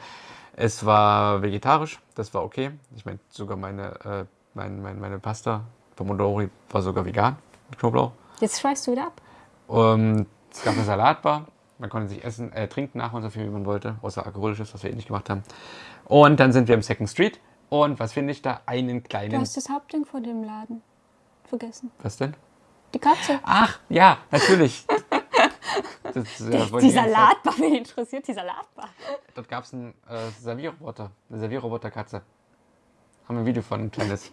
Es war vegetarisch, das war okay. Ich meine, sogar meine, äh, mein, mein, meine Pasta, Pomodori, war sogar vegan mit Knoblauch. Jetzt schweißt du wieder ab. Und es gab eine Salatbar. Man konnte sich essen, äh, trinken nach und so viel, wie man wollte, außer alkoholisches, was wir eh nicht gemacht haben. Und dann sind wir im Second Street. Und was finde ich da? Einen Du kleinen. hast das Hauptding vor dem Laden vergessen. Was denn? Die Katze. Ach, ja, natürlich. Das, äh, Die, die. Salatbar, wen interessiert die Salatbar? Dort gab es einen äh, Servierroboter, eine Servierroboterkatze. Haben wir ein Video von, ein kleines.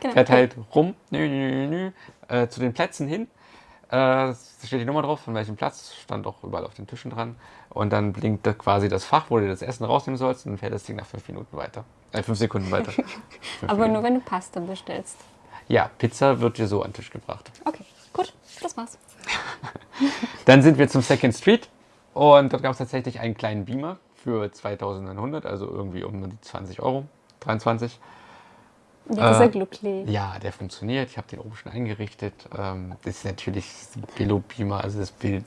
Genau. Fährt halt rum, nü, nü, nü, nü, äh, zu den Plätzen hin. Äh, da steht die Nummer drauf, von welchem Platz, stand auch überall auf den Tischen dran. Und dann blinkt da quasi das Fach, wo du das Essen rausnehmen sollst, und dann fährt das Ding nach fünf Minuten weiter. Äh, fünf Sekunden weiter. Fünf Aber Minuten. nur wenn du Pasta bestellst. Ja, Pizza wird dir so an den Tisch gebracht. Okay, gut, das war's. Dann sind wir zum Second Street und dort gab es tatsächlich einen kleinen Beamer für 2900, also irgendwie um die 20 Euro, 23. Ja, dieser Äh, Gluckli. Ja, der funktioniert. Ich habe den oben schon eingerichtet. Ähm, das ist natürlich ein Billo-Beamer, also das Bild,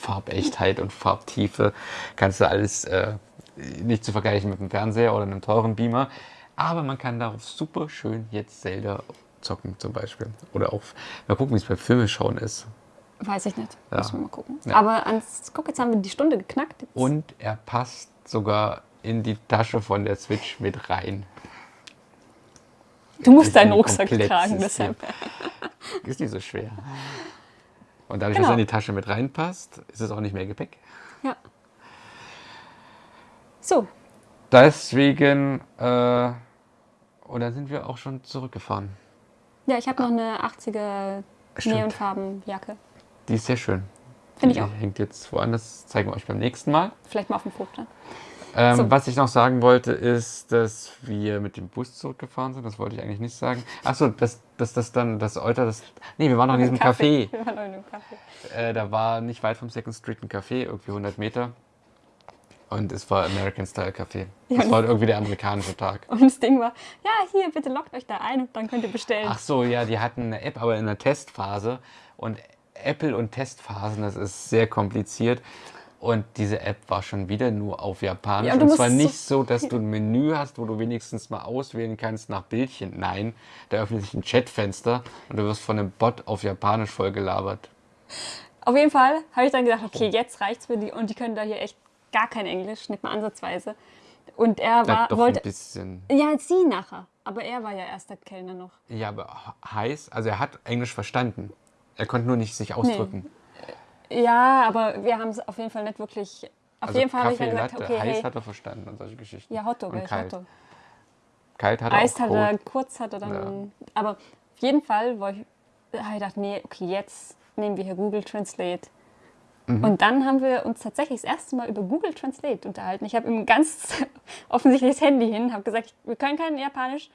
Farbechtheit und Farbtiefe kannst du alles äh, nicht zu vergleichen mit einem Fernseher oder einem teuren Beamer. Aber man kann darauf super schön jetzt Zelda zocken zum Beispiel. Oder auch, mal gucken, wie es bei Filme schauen ist. Weiß ich nicht. Ja. Müssen wir mal gucken. Ja. Aber ans, guck, jetzt haben wir die Stunde geknackt. Jetzt- Und er passt sogar in die Tasche von der Switch mit rein. Du musst deinen Ein Rucksack tragen, deshalb. Ist nicht so schwer. Und dadurch, Genau. dass er in die Tasche mit reinpasst, ist es auch nicht mehr Gepäck. Ja. So, Deswegen, äh, dann sind wir auch schon zurückgefahren. ja, ich habe noch eine 80er Stimmt. Neonfarbenjacke. Die ist sehr schön. Finde ich Die auch. Hängt jetzt woanders, zeigen wir euch beim nächsten Mal. Vielleicht mal auf dem Foto. Ähm, So. Was ich noch sagen wollte, ist, dass wir mit dem Bus zurückgefahren sind. Das wollte ich eigentlich nicht sagen. Achso, dass, dass das dann, das Euter, das. Nee, wir waren noch in diesem Café. Wir waren noch in dem Café. Äh, da war nicht weit vom Second Street ein Café, irgendwie 100 Meter. Und es war American Style Café. Das war irgendwie der amerikanische Tag. Und das Ding war, ja, hier, bitte loggt euch da ein und dann könnt ihr bestellen. Ach so, ja, die hatten eine App, aber in der Testphase. Und Apple und Testphasen, das ist sehr kompliziert. Und diese App war schon wieder nur auf Japanisch. Ja, und zwar nicht so, dass du ein Menü hast, wo du wenigstens mal auswählen kannst nach Bildchen. Nein, da öffnet sich ein Chatfenster und du wirst von einem Bot auf Japanisch vollgelabert. Auf jeden Fall habe ich dann gedacht, okay, jetzt reicht's für die und die können da hier echt gar kein Englisch, nicht mal ansatzweise. Und er war, doch wollte, ein bisschen. ja, sie nachher, aber er war ja erster Kellner noch. Ja, aber heiß, also er hat Englisch verstanden. Er konnte nur nicht sich ausdrücken. Ja, aber wir haben es auf jeden Fall nicht wirklich. Auf Also jeden Fall habe ich dann gesagt, Latte, okay, heiß hey, hat er verstanden und solche Geschichten. ja, Hotdog, und kalt. Hotdog. Kalt hat er Eis hat er, kurz hat er dann. Aber auf jeden Fall wollte ich, habe ich gedacht, nee, okay, jetzt nehmen wir hier Google Translate. Mhm. Und dann haben wir uns tatsächlich das erste Mal über Google Translate unterhalten. Ich habe ihm ganz offensichtlich das Handy hin, habe gesagt, wir können kein Japanisch,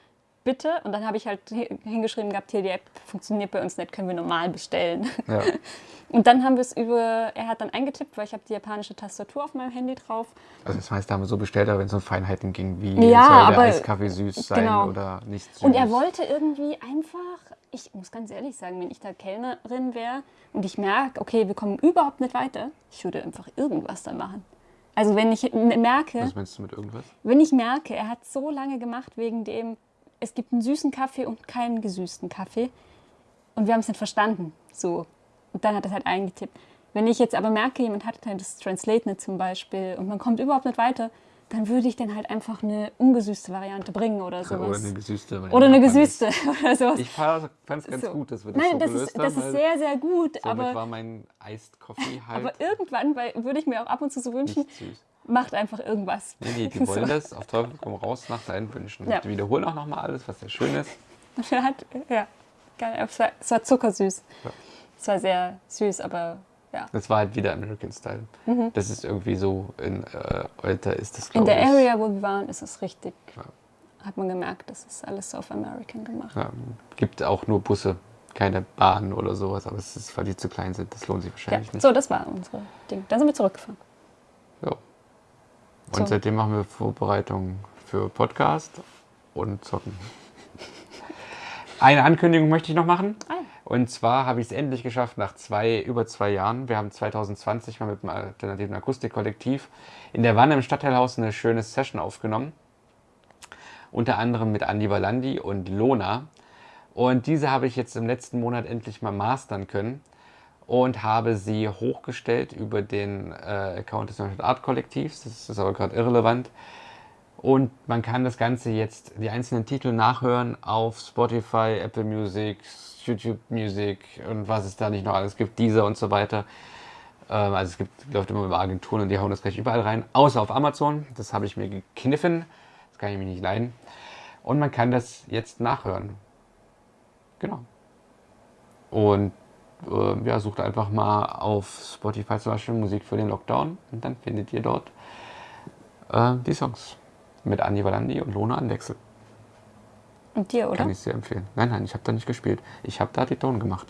bitte. Und dann habe ich halt hi- hingeschrieben gehabt, hier die App funktioniert bei uns nicht, können wir normal bestellen. Ja. Und dann haben wir es über, er hat dann eingetippt, weil ich habe die japanische Tastatur auf meinem Handy drauf. Also das heißt, da haben wir so bestellt, aber wenn es um Feinheiten ging, wie Ja, soll der aber- Eiskaffee süß sein genau. oder nicht süß. Und er wollte irgendwie einfach, ich muss ganz ehrlich sagen, wenn ich da Kellnerin wäre und ich merke, okay, wir kommen überhaupt nicht weiter, ich würde einfach irgendwas da machen. Also wenn ich merke, Was meinst du mit irgendwas? wenn ich merke, er hat so lange gemacht wegen dem, es gibt einen süßen Kaffee und keinen gesüßten Kaffee und wir haben es nicht verstanden, so. Und dann hat er es halt eingetippt. Wenn ich jetzt aber merke, jemand hat halt das Translate nicht zum Beispiel und man kommt überhaupt nicht weiter, dann würde ich dann halt einfach eine ungesüßte Variante bringen oder sowas. Oder eine gesüßte. weil Oder eine gesüßte oder sowas. Ich fand es ganz So. gut, dass wir das Nein, so das gelöst ist, das haben. ist weil sehr, sehr gut, somit aber, war mein Iced Coffee halt aber irgendwann weil, würde ich mir auch ab und zu so wünschen. Macht einfach irgendwas. Nee, nee, die wollen das auf Teufel komm raus nach deinen Wünschen. Ja. Die wiederholen auch nochmal alles, was sehr schön ist. Hat, ja. Es war, es war zuckersüß. Ja. Es war sehr süß, aber ja. Das war halt wieder American Style. Das ist irgendwie so, in äh, Alter ist das, Mhm. In der ich. Area, wo wir waren, ist es richtig. Ja. Hat man gemerkt, das ist alles auf American gemacht. Ja, gibt auch nur Busse, keine Bahnen oder sowas, aber es ist, weil die zu klein sind, das lohnt sich Ja. wahrscheinlich nicht. So, das war unsere Ding. Dann sind wir zurückgefahren. Ja. Und seitdem machen wir Vorbereitungen für Podcast und Zocken. Eine Ankündigung möchte ich noch machen. Ah. Und zwar habe ich es endlich geschafft nach zwei, über zwei Jahren. Wir haben 2020 mal mit dem alternativen Akustikkollektiv in der Wanne im Stadtteilhaus eine schöne Session aufgenommen. Unter anderem mit Andi Valandi und Lona. Und diese habe ich jetzt im letzten Monat endlich mal mastern können und habe sie hochgestellt über den äh, Account des Neuen Art Kollektivs. Das ist aber gerade irrelevant. Und man kann das Ganze jetzt, die einzelnen Titel nachhören auf Spotify, Apple Music, YouTube Music und was es da nicht noch alles gibt, Deezer und so weiter. Ähm, also es gibt, läuft immer über Agenturen und die hauen das gleich überall rein, außer auf Amazon. Das habe ich mir gekniffen. Das kann ich mir nicht leiden. Und man kann das jetzt nachhören. Genau. Und äh, ja, sucht einfach mal auf Spotify zum Beispiel Musik für den Lockdown und dann findet ihr dort äh, die Songs mit Andi Valandi und Lona an Wechsel. Und dir, oder? Kann ich sehr empfehlen. Nein, nein, ich habe da nicht gespielt. Ich habe da die Ton gemacht.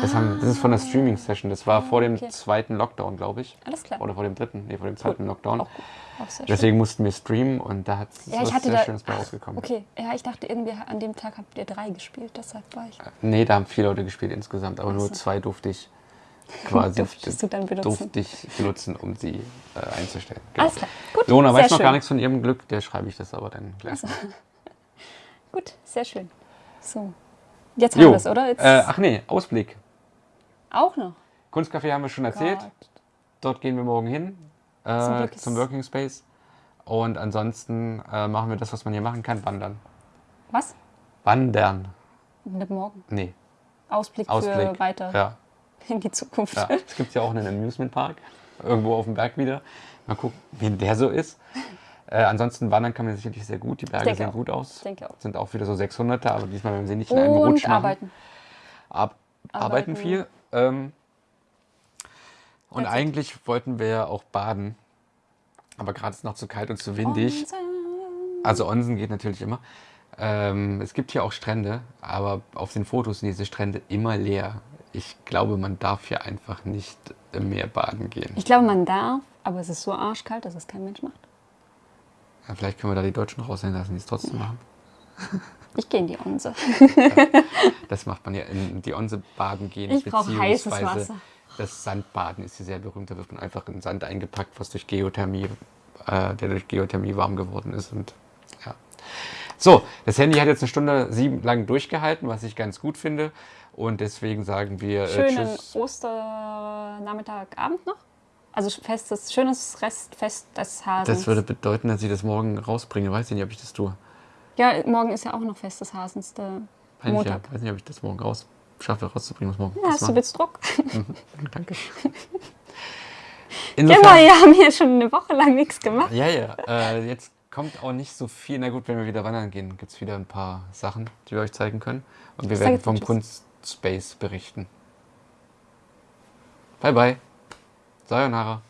Das, haben, das ist von der Streaming-Session. Das war vor dem Ah. okay. zweiten Lockdown, glaube ich. Alles klar. Oder vor dem dritten. Nee, vor dem zweiten Lockdown. Auch, auch sehr schön. Deswegen mussten wir streamen und da hat Ja, ich was sehr da. Schönes bei rausgekommen. Okay, ja, ich dachte irgendwie, an dem Tag habt ihr drei gespielt, deshalb war ich. Nee, da haben vier Leute gespielt insgesamt, aber nur zwei durfte ich quasi Durftest du dann benutzen? durfte ich benutzen, um sie äh, einzustellen. Genau. Alles klar. Gut. Lona weiß noch schön. gar nichts von ihrem Glück, der schreibe ich das aber dann gleich. Gut, sehr schön. So. Jetzt haben wir es, oder? Äh, ach nee, Ausblick. Auch noch. Kunstcafé haben wir schon erzählt. Gott. Dort gehen wir morgen hin äh, Zum Working Space. Und ansonsten äh, machen wir das, was man hier machen kann, wandern. Was? Wandern. Nicht morgen. Nee, Ausblick, Ausblick. für weiter Ja, in die Zukunft. ja. Es gibt ja auch einen Amusement Park. Irgendwo auf dem Berg wieder. Mal gucken, wie der so ist. Äh, ansonsten wandern kann man sicherlich sehr gut. Die Berge sehen auch. gut aus. Ich denke auch. Sind auch wieder so 600er, aber diesmal werden sie nicht in einem Rutsch machen. arbeiten. Ab, arbeiten Arbeiten. viel. Ähm, und eigentlich wollten wir ja auch baden. Aber gerade ist es noch zu kalt und zu windig. Also Onsen geht natürlich immer. Ähm, es gibt hier auch Strände, aber auf den Fotos sind diese Strände immer leer. Ich glaube, man darf hier einfach nicht im Meer baden gehen. Ich glaube, man darf, aber es ist so arschkalt, dass es kein Mensch macht. Ja, vielleicht können wir da die Deutschen raushängen lassen, die es trotzdem machen. Ich gehe in die Onse. Das macht man ja in die Onse baden gehen. Ich brauch heißes Wasser. Das Sandbaden ist hier sehr berühmt. Da wird man einfach in Sand eingepackt, was durch Geothermie, äh, der durch Geothermie warm geworden ist. Und ja. So, das Handy hat jetzt eine Stunde sieben lang durchgehalten, was ich ganz gut finde. Und deswegen sagen wir äh, Schönen Tschüss. Osternachmittag, Abend noch. Also festes, schönes Restfest des Hasens. Das würde bedeuten, dass ich das morgen rausbringe. Weiß ich nicht, ob ich das tue. Ja, morgen ist ja auch noch Fest des Hasens, der Weiß nicht, Montag. ja, weiß nicht, ob ich das morgen raus schaffe, rauszubringen. Muss morgen Ja, hast du jetzt Druck? Danke. Genau, Insofern, wir haben hier schon eine Woche lang nichts gemacht. Ja, ja. Äh, jetzt kommt auch nicht so viel. Na gut, wenn wir wieder wandern gehen, gibt es wieder ein paar Sachen, die wir euch zeigen können. Und wir werden vom. Kunstspace berichten. Bye, bye. Sayonara.